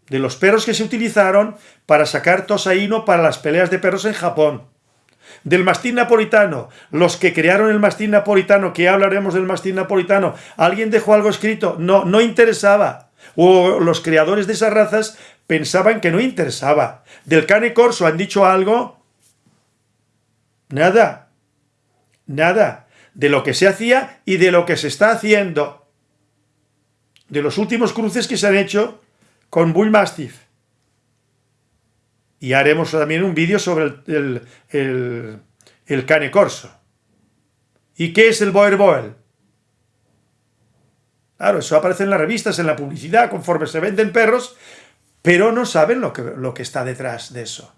de los perros que se utilizaron para sacar tosaíno para las peleas de perros en Japón. Del mastín napolitano, los que crearon el mastín napolitano, que hablaremos del mastín napolitano, ¿alguien dejó algo escrito? No, no interesaba. O los creadores de esas razas pensaban que no interesaba. Del cane corso han dicho algo. Nada. Nada. De lo que se hacía y de lo que se está haciendo. De los últimos cruces que se han hecho con Bull Mastiff. Y haremos también un vídeo sobre el, el, cane corso. ¿Y qué es el Boer Boel? Claro, eso aparece en las revistas, en la publicidad, conforme se venden perros, pero no saben lo que, lo que está detrás de eso.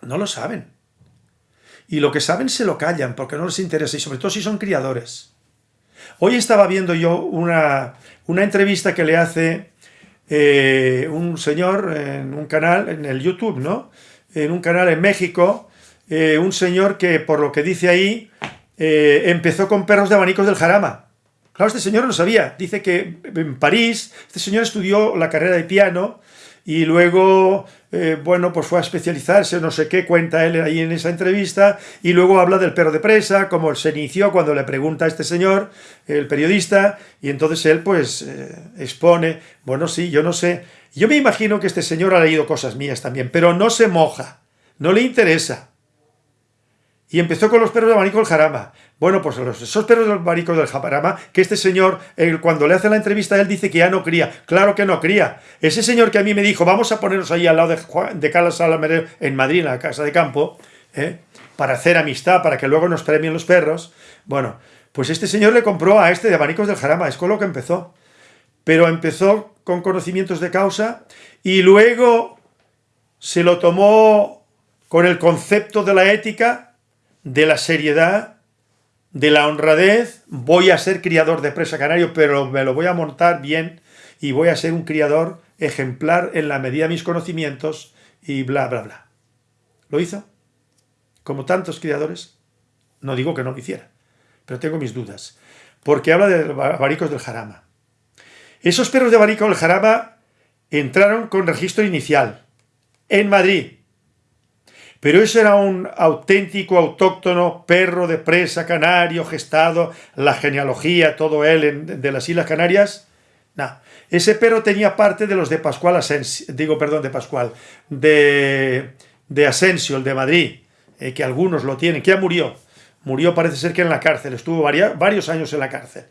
No lo saben. Y lo que saben se lo callan porque no les interesa, y sobre todo si son criadores. Hoy estaba viendo yo una, una entrevista que le hace eh, un señor en un canal, en el YouTube, ¿no? En un canal en México, eh, un señor que, por lo que dice ahí, eh, empezó con perros de abanicos del jarama. Claro, este señor no sabía. Dice que en París, este señor estudió la carrera de piano y luego, eh, bueno, pues fue a especializarse, no sé qué, cuenta él ahí en esa entrevista, y luego habla del perro de presa, como se inició cuando le pregunta a este señor, el periodista, y entonces él pues eh, expone, bueno, sí, yo no sé, yo me imagino que este señor ha leído cosas mías también, pero no se moja, no le interesa. Y empezó con los perros de abanico del jarama. Bueno, pues los, esos perros de abanico del jarama, que este señor, cuando le hace la entrevista, él dice que ya no cría. Claro que no cría. Ese señor que a mí me dijo, vamos a ponernos ahí al lado de, de Carlos en Madrid, en la casa de campo, ¿eh? para hacer amistad, para que luego nos premien los perros. Bueno, pues este señor le compró a este de abanicos del jarama, es con lo que empezó. Pero empezó con conocimientos de causa y luego se lo tomó con el concepto de la ética de la seriedad, de la honradez, voy a ser criador de presa canario, pero me lo voy a montar bien y voy a ser un criador ejemplar en la medida de mis conocimientos y bla, bla, bla. ¿Lo hizo? Como tantos criadores. No digo que no lo hiciera, pero tengo mis dudas. Porque habla de baricos del jarama. Esos perros de barico del jarama entraron con registro inicial en Madrid. Pero eso era un auténtico autóctono perro de presa canario, gestado, la genealogía, todo él de las Islas Canarias. No, ese perro tenía parte de los de Pascual Asensio, digo, perdón, de Pascual, de, de Asensio, el de Madrid, eh, que algunos lo tienen, que ya murió. Murió parece ser que en la cárcel, estuvo varios años en la cárcel.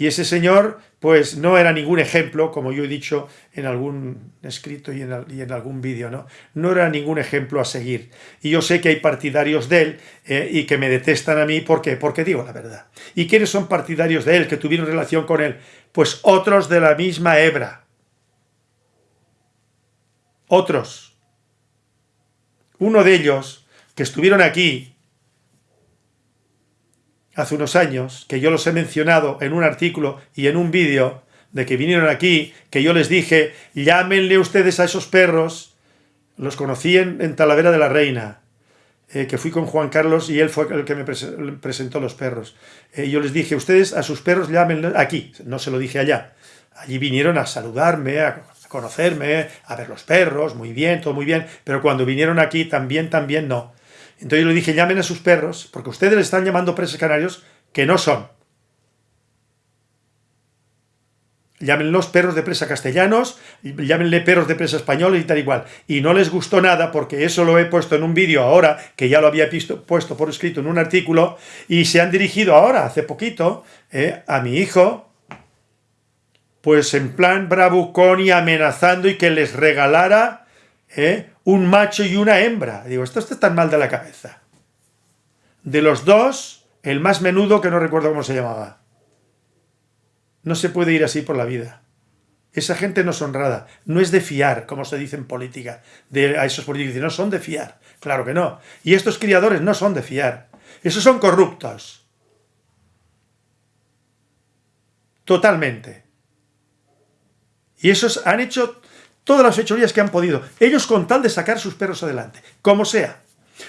Y ese señor, pues no era ningún ejemplo, como yo he dicho en algún escrito y en, algún vídeo, ¿no? No era ningún ejemplo a seguir. Y yo sé que hay partidarios de él eh, y que me detestan a mí, ¿por qué? Porque digo la verdad. ¿Y quiénes son partidarios de él, que tuvieron relación con él? Pues otros de la misma hebra. Otros. Uno de ellos, que estuvieron aquí, hace unos años, que yo los he mencionado en un artículo y en un vídeo, de que vinieron aquí, que yo les dije, llámenle ustedes a esos perros, los conocí en, Talavera de la Reina, eh, que fui con Juan Carlos y él fue el que me presentó los perros. Eh, yo les dije, ustedes a sus perros llámenle aquí, no se lo dije allá. Allí vinieron a saludarme, a conocerme, a ver los perros, muy bien, todo muy bien, pero cuando vinieron aquí también, también no. Entonces yo le dije, llamen a sus perros, porque ustedes le están llamando presos canarios que no son. Llámenlos perros de presa castellanos, llámenle perros de presa españoles y tal igual. Y no les gustó nada porque eso lo he puesto en un vídeo ahora, que ya lo había visto, puesto por escrito en un artículo, y se han dirigido ahora, hace poquito, eh, a mi hijo, pues en plan bravucón y amenazando y que les regalara eh, un macho y una hembra. Digo, esto está tan mal de la cabeza. De los dos, el más menudo, que no recuerdo cómo se llamaba. No se puede ir así por la vida. Esa gente no es honrada, no es de fiar, como se dice en política. De, a esos políticos no son de fiar. Claro que no. Y estos criadores no son de fiar. Esos son corruptos. Totalmente. Y esos han hecho todas las fechorías que han podido, ellos con tal de sacar sus perros adelante, como sea.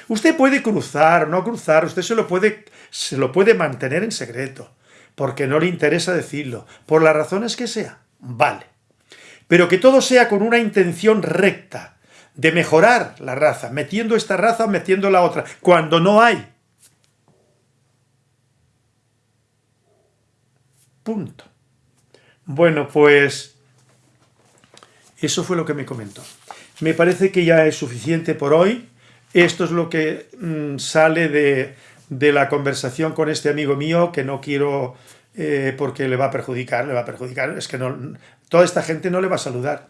Usted puede cruzar, no cruzar, usted se lo puede, se lo puede mantener en secreto, porque no le interesa decirlo, por las razones que sea, vale. Pero que todo sea con una intención recta, de mejorar la raza, metiendo esta raza, metiendo la otra, cuando no hay. Punto. Bueno, pues eso fue lo que me comentó. Me parece que ya es suficiente por hoy. Esto es lo que mm, sale de, la conversación con este amigo mío, que no quiero eh, porque le va a perjudicar, le va a perjudicar. Es que no, toda esta gente no le va a saludar.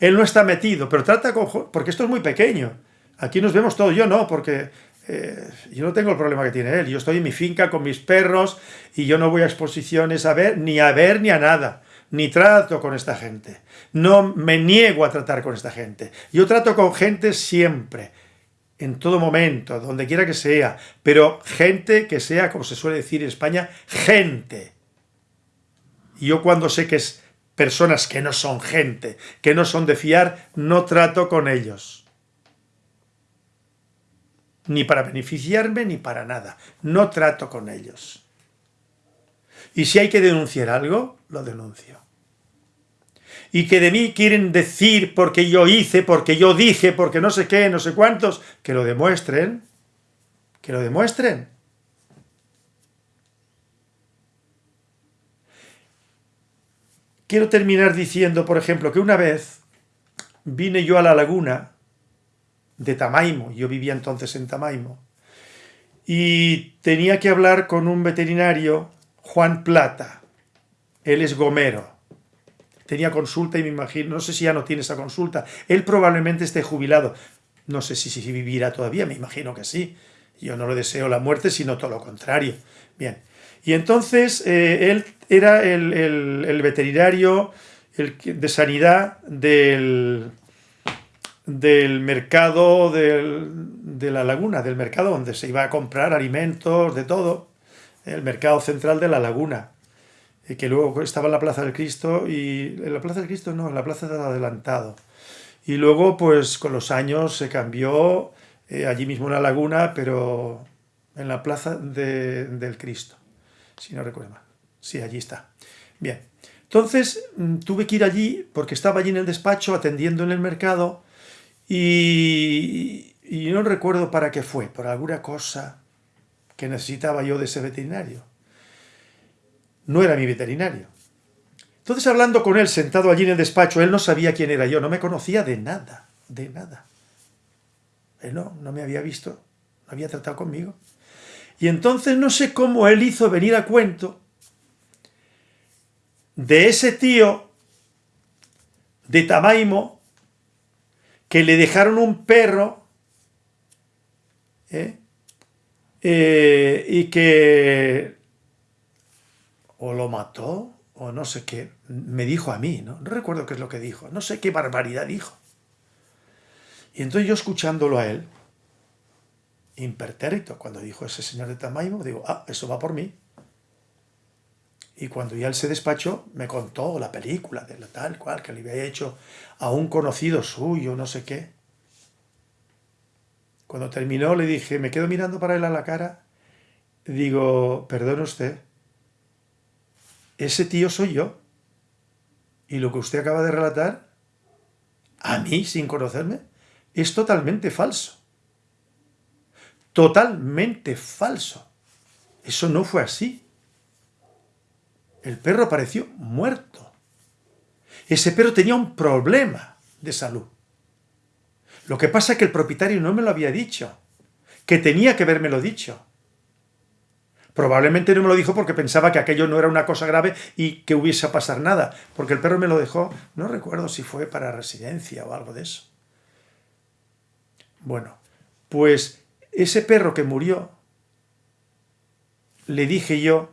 Él no está metido, pero trata con... Porque esto es muy pequeño. Aquí nos vemos todos, yo no, porque eh, yo no tengo el problema que tiene él. Yo estoy en mi finca con mis perros y yo no voy a exposiciones a ver, ni a ver, ni a nada ni trato con esta gente. No me niego a tratar con esta gente. Yo trato con gente siempre, en todo momento, donde quiera que sea, pero gente que sea, como se suele decir en España, gente. Yo cuando sé que es personas que no son gente, que no son de fiar, no trato con ellos. Ni para beneficiarme ni para nada. No trato con ellos. Y si hay que denunciar algo, lo denuncio y que de mí quieren decir porque yo hice, porque yo dije, porque no sé qué, no sé cuántos, que lo demuestren, que lo demuestren. Quiero terminar diciendo, por ejemplo, que una vez vine yo a la laguna de Tamaimo, yo vivía entonces en Tamaimo, y tenía que hablar con un veterinario, Juan Plata, él es gomero, tenía consulta y me imagino, no sé si ya no tiene esa consulta, él probablemente esté jubilado, no sé si, si vivirá todavía, me imagino que sí, yo no le deseo la muerte, sino todo lo contrario. Bien, y entonces eh, él era el, veterinario de sanidad del, del mercado de la laguna, del mercado donde se iba a comprar alimentos, de todo, el mercado central de la laguna que luego estaba en la Plaza del Cristo, y en la Plaza del Cristo no, en la Plaza del Adelantado. Y luego, pues con los años se cambió eh, allí mismo en la laguna, pero en la Plaza del Cristo, si no recuerdo mal. Sí, allí está. Bien, Entonces mm, tuve que ir allí porque estaba allí en el despacho atendiendo en el mercado y, y no recuerdo para qué fue, por alguna cosa que necesitaba yo de ese veterinario. No era mi veterinario. Entonces hablando con él, sentado allí en el despacho, él no sabía quién era yo, no me conocía de nada, de nada. Él no, no me había visto, no había tratado conmigo. Y entonces no sé cómo él hizo venir a cuento de ese tío de Tamaimo que le dejaron un perro ¿eh? Eh, y que o lo mató o no sé qué, me dijo a mí, ¿no? No recuerdo qué es lo que dijo, no sé qué barbaridad dijo. Y entonces yo escuchándolo a él, impertérrito, cuando dijo ese señor de Tamaimo, digo, ah, eso va por mí. Y cuando ya él se despachó, me contó la película de la tal cual, que le había hecho a un conocido suyo, no sé qué. Cuando terminó le dije, me quedo mirando para él a la cara, digo, perdone usted, ese tío soy yo. Y lo que usted acaba de relatar, a mí, sin conocerme, es totalmente falso. Totalmente falso. Eso no fue así. El perro apareció muerto. Ese perro tenía un problema de salud. Lo que pasa es que el propietario no me lo había dicho, que tenía que lo dicho. Probablemente no me lo dijo porque pensaba que aquello no era una cosa grave y que hubiese a pasar nada, porque el perro me lo dejó, no recuerdo si fue para residencia o algo de eso. Bueno, pues ese perro que murió, le dije yo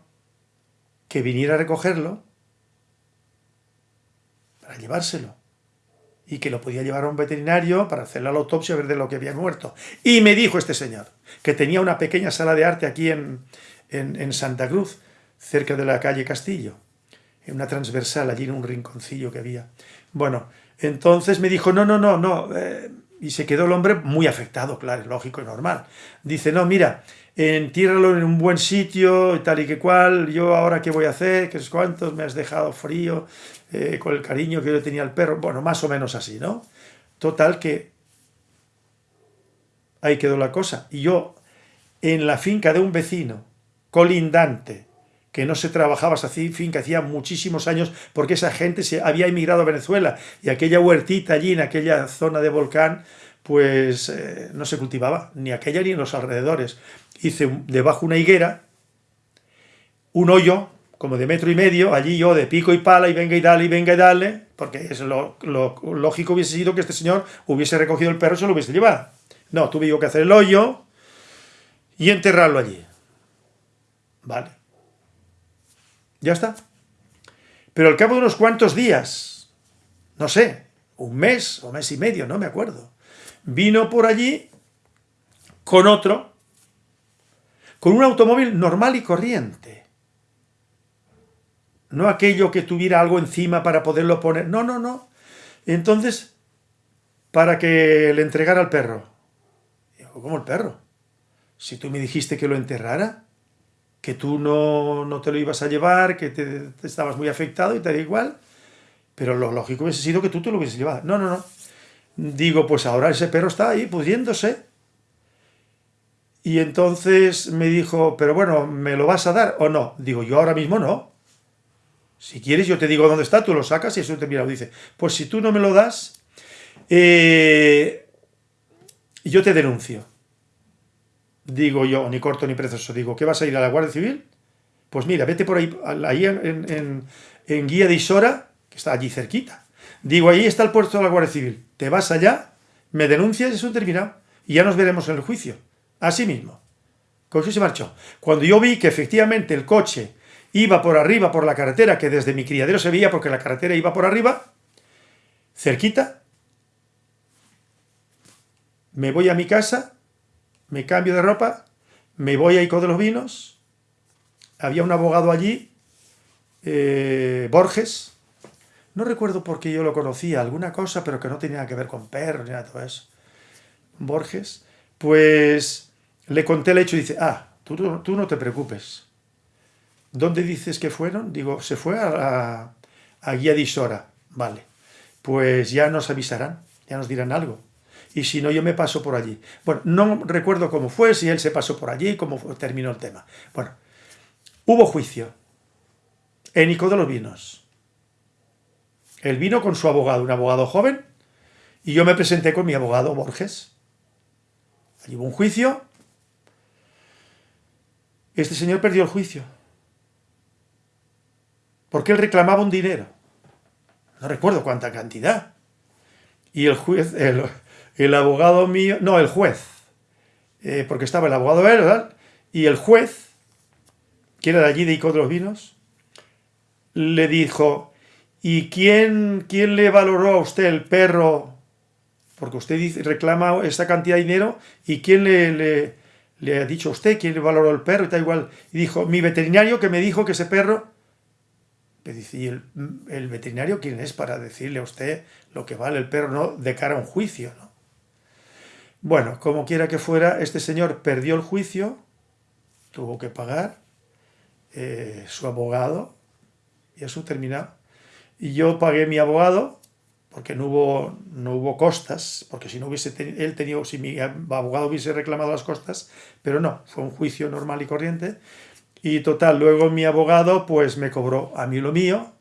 que viniera a recogerlo para llevárselo y que lo podía llevar a un veterinario para hacer la autopsia ver de lo que había muerto. Y me dijo este señor, que tenía una pequeña sala de arte aquí en, en, Santa Cruz, cerca de la calle Castillo, en una transversal, allí en un rinconcillo que había. Bueno, entonces me dijo, no, no, no, no, eh", y se quedó el hombre muy afectado, claro, lógico y normal. Dice, no, mira, entiérralo en un buen sitio tal y que cual, yo ahora qué voy a hacer, qué es cuántos, me has dejado frío, eh, con el cariño que yo tenía al perro, bueno, más o menos así, ¿no? Total que ahí quedó la cosa. Y yo, en la finca de un vecino, colindante, que no se trabajaba esa finca hacía muchísimos años porque esa gente se había emigrado a Venezuela y aquella huertita allí en aquella zona de volcán pues eh, no se cultivaba, ni aquella ni en los alrededores. Hice debajo una higuera, un hoyo como de metro y medio, allí yo de pico y pala y venga y dale y venga y dale, porque es lo, lógico hubiese sido que este señor hubiese recogido el perro y se lo hubiese llevado. No, tuve yo que hacer el hoyo y enterrarlo allí. Vale. Ya está. Pero al cabo de unos cuantos días, no sé, un mes o mes y medio, no me acuerdo, vino por allí con otro, con un automóvil normal y corriente. No aquello que tuviera algo encima para poderlo poner. No, no, no. Entonces, para que le entregara al perro. ¿cómo el perro? Si tú me dijiste que lo enterrara, que tú no, no te lo ibas a llevar, que te, estabas muy afectado y te da igual, pero lo lógico hubiese sido que tú te lo hubieses llevado. No, no, no. Digo, pues ahora ese perro está ahí pudriéndose. Y entonces me dijo, pero bueno, ¿me lo vas a dar o no? Digo, yo ahora mismo no. Si quieres yo te digo dónde está, tú lo sacas y eso te mira, dice, pues si tú no me lo das, eh, yo te denuncio. Digo yo, ni corto ni precioso, digo, ¿qué vas a ir a la Guardia Civil? Pues mira, vete por ahí, ahí en, en Guía de Isora, que está allí cerquita. Digo, ahí está el puerto de la Guardia Civil. Te vas allá, me denuncias eso terminado. Y ya nos veremos en el juicio. Así mismo. Cogió se marchó. Cuando yo vi que efectivamente el coche iba por arriba por la carretera, que desde mi criadero se veía porque la carretera iba por arriba, cerquita, me voy a mi casa, me cambio de ropa, me voy a Ico de los Vinos, había un abogado allí, eh, Borges, no recuerdo por qué yo lo conocía, alguna cosa, pero que no tenía que ver con perros ni nada de todo eso. Borges, pues le conté el hecho y dice, ah, tú, tú no te preocupes. ¿Dónde dices que fueron? Digo, se fue a a guía disora. Vale, pues ya nos avisarán, ya nos dirán algo. Y si no, yo me paso por allí. Bueno, no recuerdo cómo fue, si él se pasó por allí, cómo terminó el tema. Bueno, hubo juicio. En Ico de los Vinos. Él vino con su abogado, un abogado joven, y yo me presenté con mi abogado Borges. Allí hubo un juicio. Este señor perdió el juicio. Porque él reclamaba un dinero. No recuerdo cuánta cantidad. Y el juez, el, abogado mío, no, el juez, eh, porque estaba el abogado ¿verdad? y el juez, que era de allí de Ico de los Vinos, le dijo, ¿y quién, quién le valoró a usted el perro? Porque usted dice, reclama esta cantidad de dinero, ¿y quién le, le, ha dicho a usted quién le valoró el perro? Y tal igual. Y dijo, mi veterinario que me dijo que ese perro... ¿y el, el, veterinario quién es para decirle a usted lo que vale el perro no de cara a un juicio? ¿no? Bueno, como quiera que fuera, este señor perdió el juicio, tuvo que pagar, eh, su abogado y eso terminado. Y yo pagué mi abogado, porque no hubo, no hubo costas, porque si no hubiese él tenido, si mi abogado hubiese reclamado las costas, pero no, fue un juicio normal y corriente. Y total, luego mi abogado pues me cobró a mí lo mío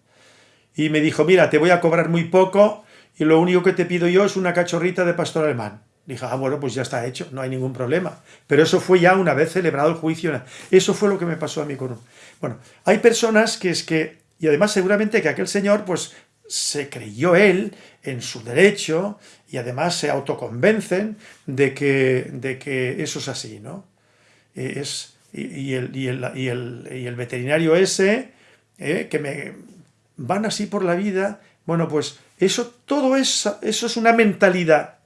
y me dijo, mira, te voy a cobrar muy poco y lo único que te pido yo es una cachorrita de pastor alemán. Dije, ah, bueno, pues ya está hecho, no hay ningún problema. Pero eso fue ya una vez celebrado el juicio. Eso fue lo que me pasó a mí con. Bueno, hay personas que es que y además seguramente que aquel señor pues se creyó él en su derecho y además se autoconvencen de que, de que eso es así, ¿no? Es, y, el, y, el, y, el, veterinario ese, eh, que me van así por la vida, bueno, pues eso, todo eso, eso es una mentalidad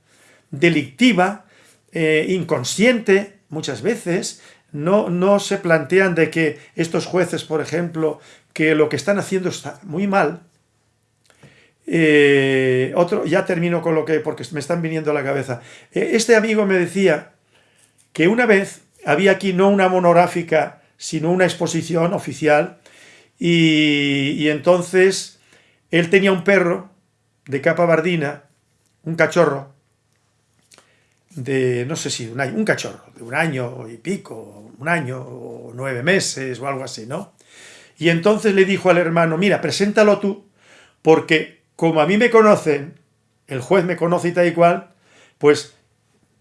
delictiva, eh, inconsciente, muchas veces, no, no se plantean de que estos jueces, por ejemplo, que lo que están haciendo está muy mal. Eh, otro, ya termino con lo que, porque me están viniendo a la cabeza. Eh, este amigo me decía que una vez había aquí no una monográfica, sino una exposición oficial, y, entonces él tenía un perro de capa bardina, un cachorro, de, no sé si, un, un cachorro, de un año y pico, un año o nueve meses o algo así, ¿no? Y entonces le dijo al hermano, mira, preséntalo tú, porque como a mí me conocen, el juez me conoce y tal y cual, pues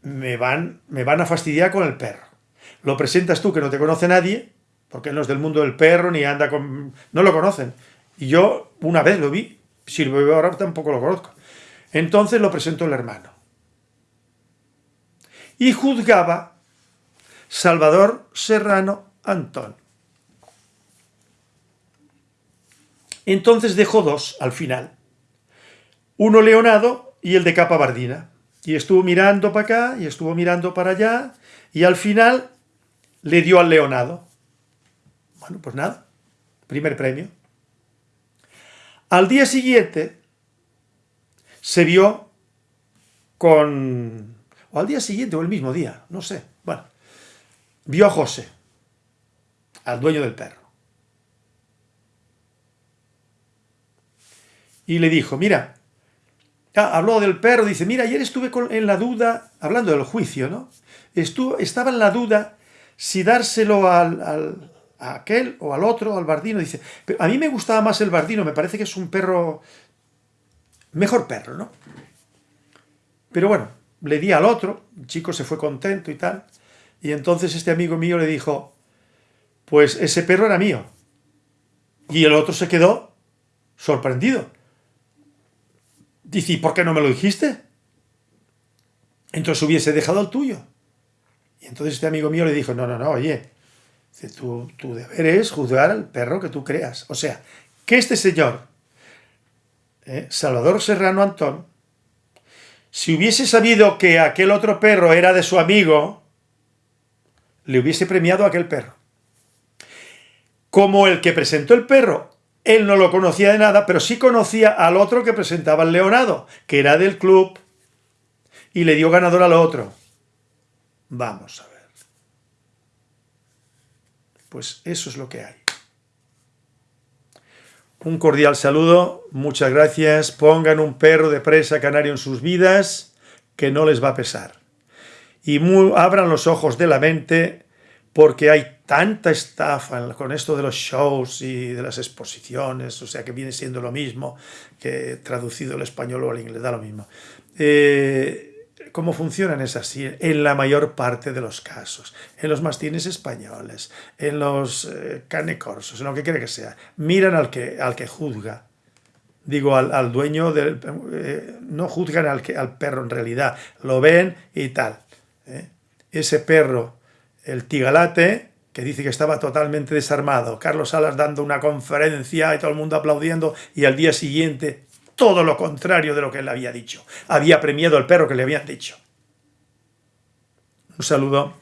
me van, me van a fastidiar con el perro. Lo presentas tú, que no te conoce nadie, porque no es del mundo del perro, ni anda con... no lo conocen. Y yo una vez lo vi, si lo veo ahora tampoco lo conozco. Entonces lo presentó el hermano. Y juzgaba Salvador Serrano Antón. Entonces dejó dos al final. Uno leonado y el de capa bardina. Y estuvo mirando para acá y estuvo mirando para allá y al final le dio al leonado. Bueno, pues nada, primer premio. Al día siguiente se vio con... o al día siguiente o el mismo día, no sé. Bueno, vio a José, al dueño del perro. y le dijo, mira, habló del perro, dice, mira, ayer estuve en la duda, hablando del juicio, ¿no? Estuvo, estaba en la duda si dárselo al, a aquel o al otro, al bardino, dice, pero a mí me gustaba más el bardino, me parece que es un perro, mejor perro, ¿no? Pero bueno, le di al otro, el chico se fue contento y tal, y entonces este amigo mío le dijo, pues ese perro era mío. Y el otro se quedó sorprendido. Dice, ¿y por qué no me lo dijiste? Entonces hubiese dejado el tuyo. Y entonces este amigo mío le dijo, no, no, no, oye, tu, tu deber es juzgar al perro que tú creas. O sea, que este señor, eh, Salvador Serrano Antón, si hubiese sabido que aquel otro perro era de su amigo, le hubiese premiado a aquel perro. Como el que presentó el perro él no lo conocía de nada, pero sí conocía al otro que presentaba el Leonado, que era del club, y le dio ganador al otro. Vamos a ver. Pues eso es lo que hay. Un cordial saludo, muchas gracias. Pongan un perro de presa canario en sus vidas, que no les va a pesar. Y abran los ojos de la mente, porque hay tanta estafa con esto de los shows y de las exposiciones, o sea que viene siendo lo mismo, que traducido al español o al inglés, da lo mismo. Eh, ¿Cómo funcionan es así en la mayor parte de los casos. En los mastines españoles, en los eh, en lo que quiera que sea. Miran al que, al que juzga. Digo, al, dueño del... Eh, no juzgan al, que, al perro en realidad. Lo ven y tal. ¿eh? Ese perro, el tigalate, que dice que estaba totalmente desarmado. Carlos Salas dando una conferencia y todo el mundo aplaudiendo y al día siguiente todo lo contrario de lo que él había dicho. Había premiado al perro que le habían dicho. Un saludo.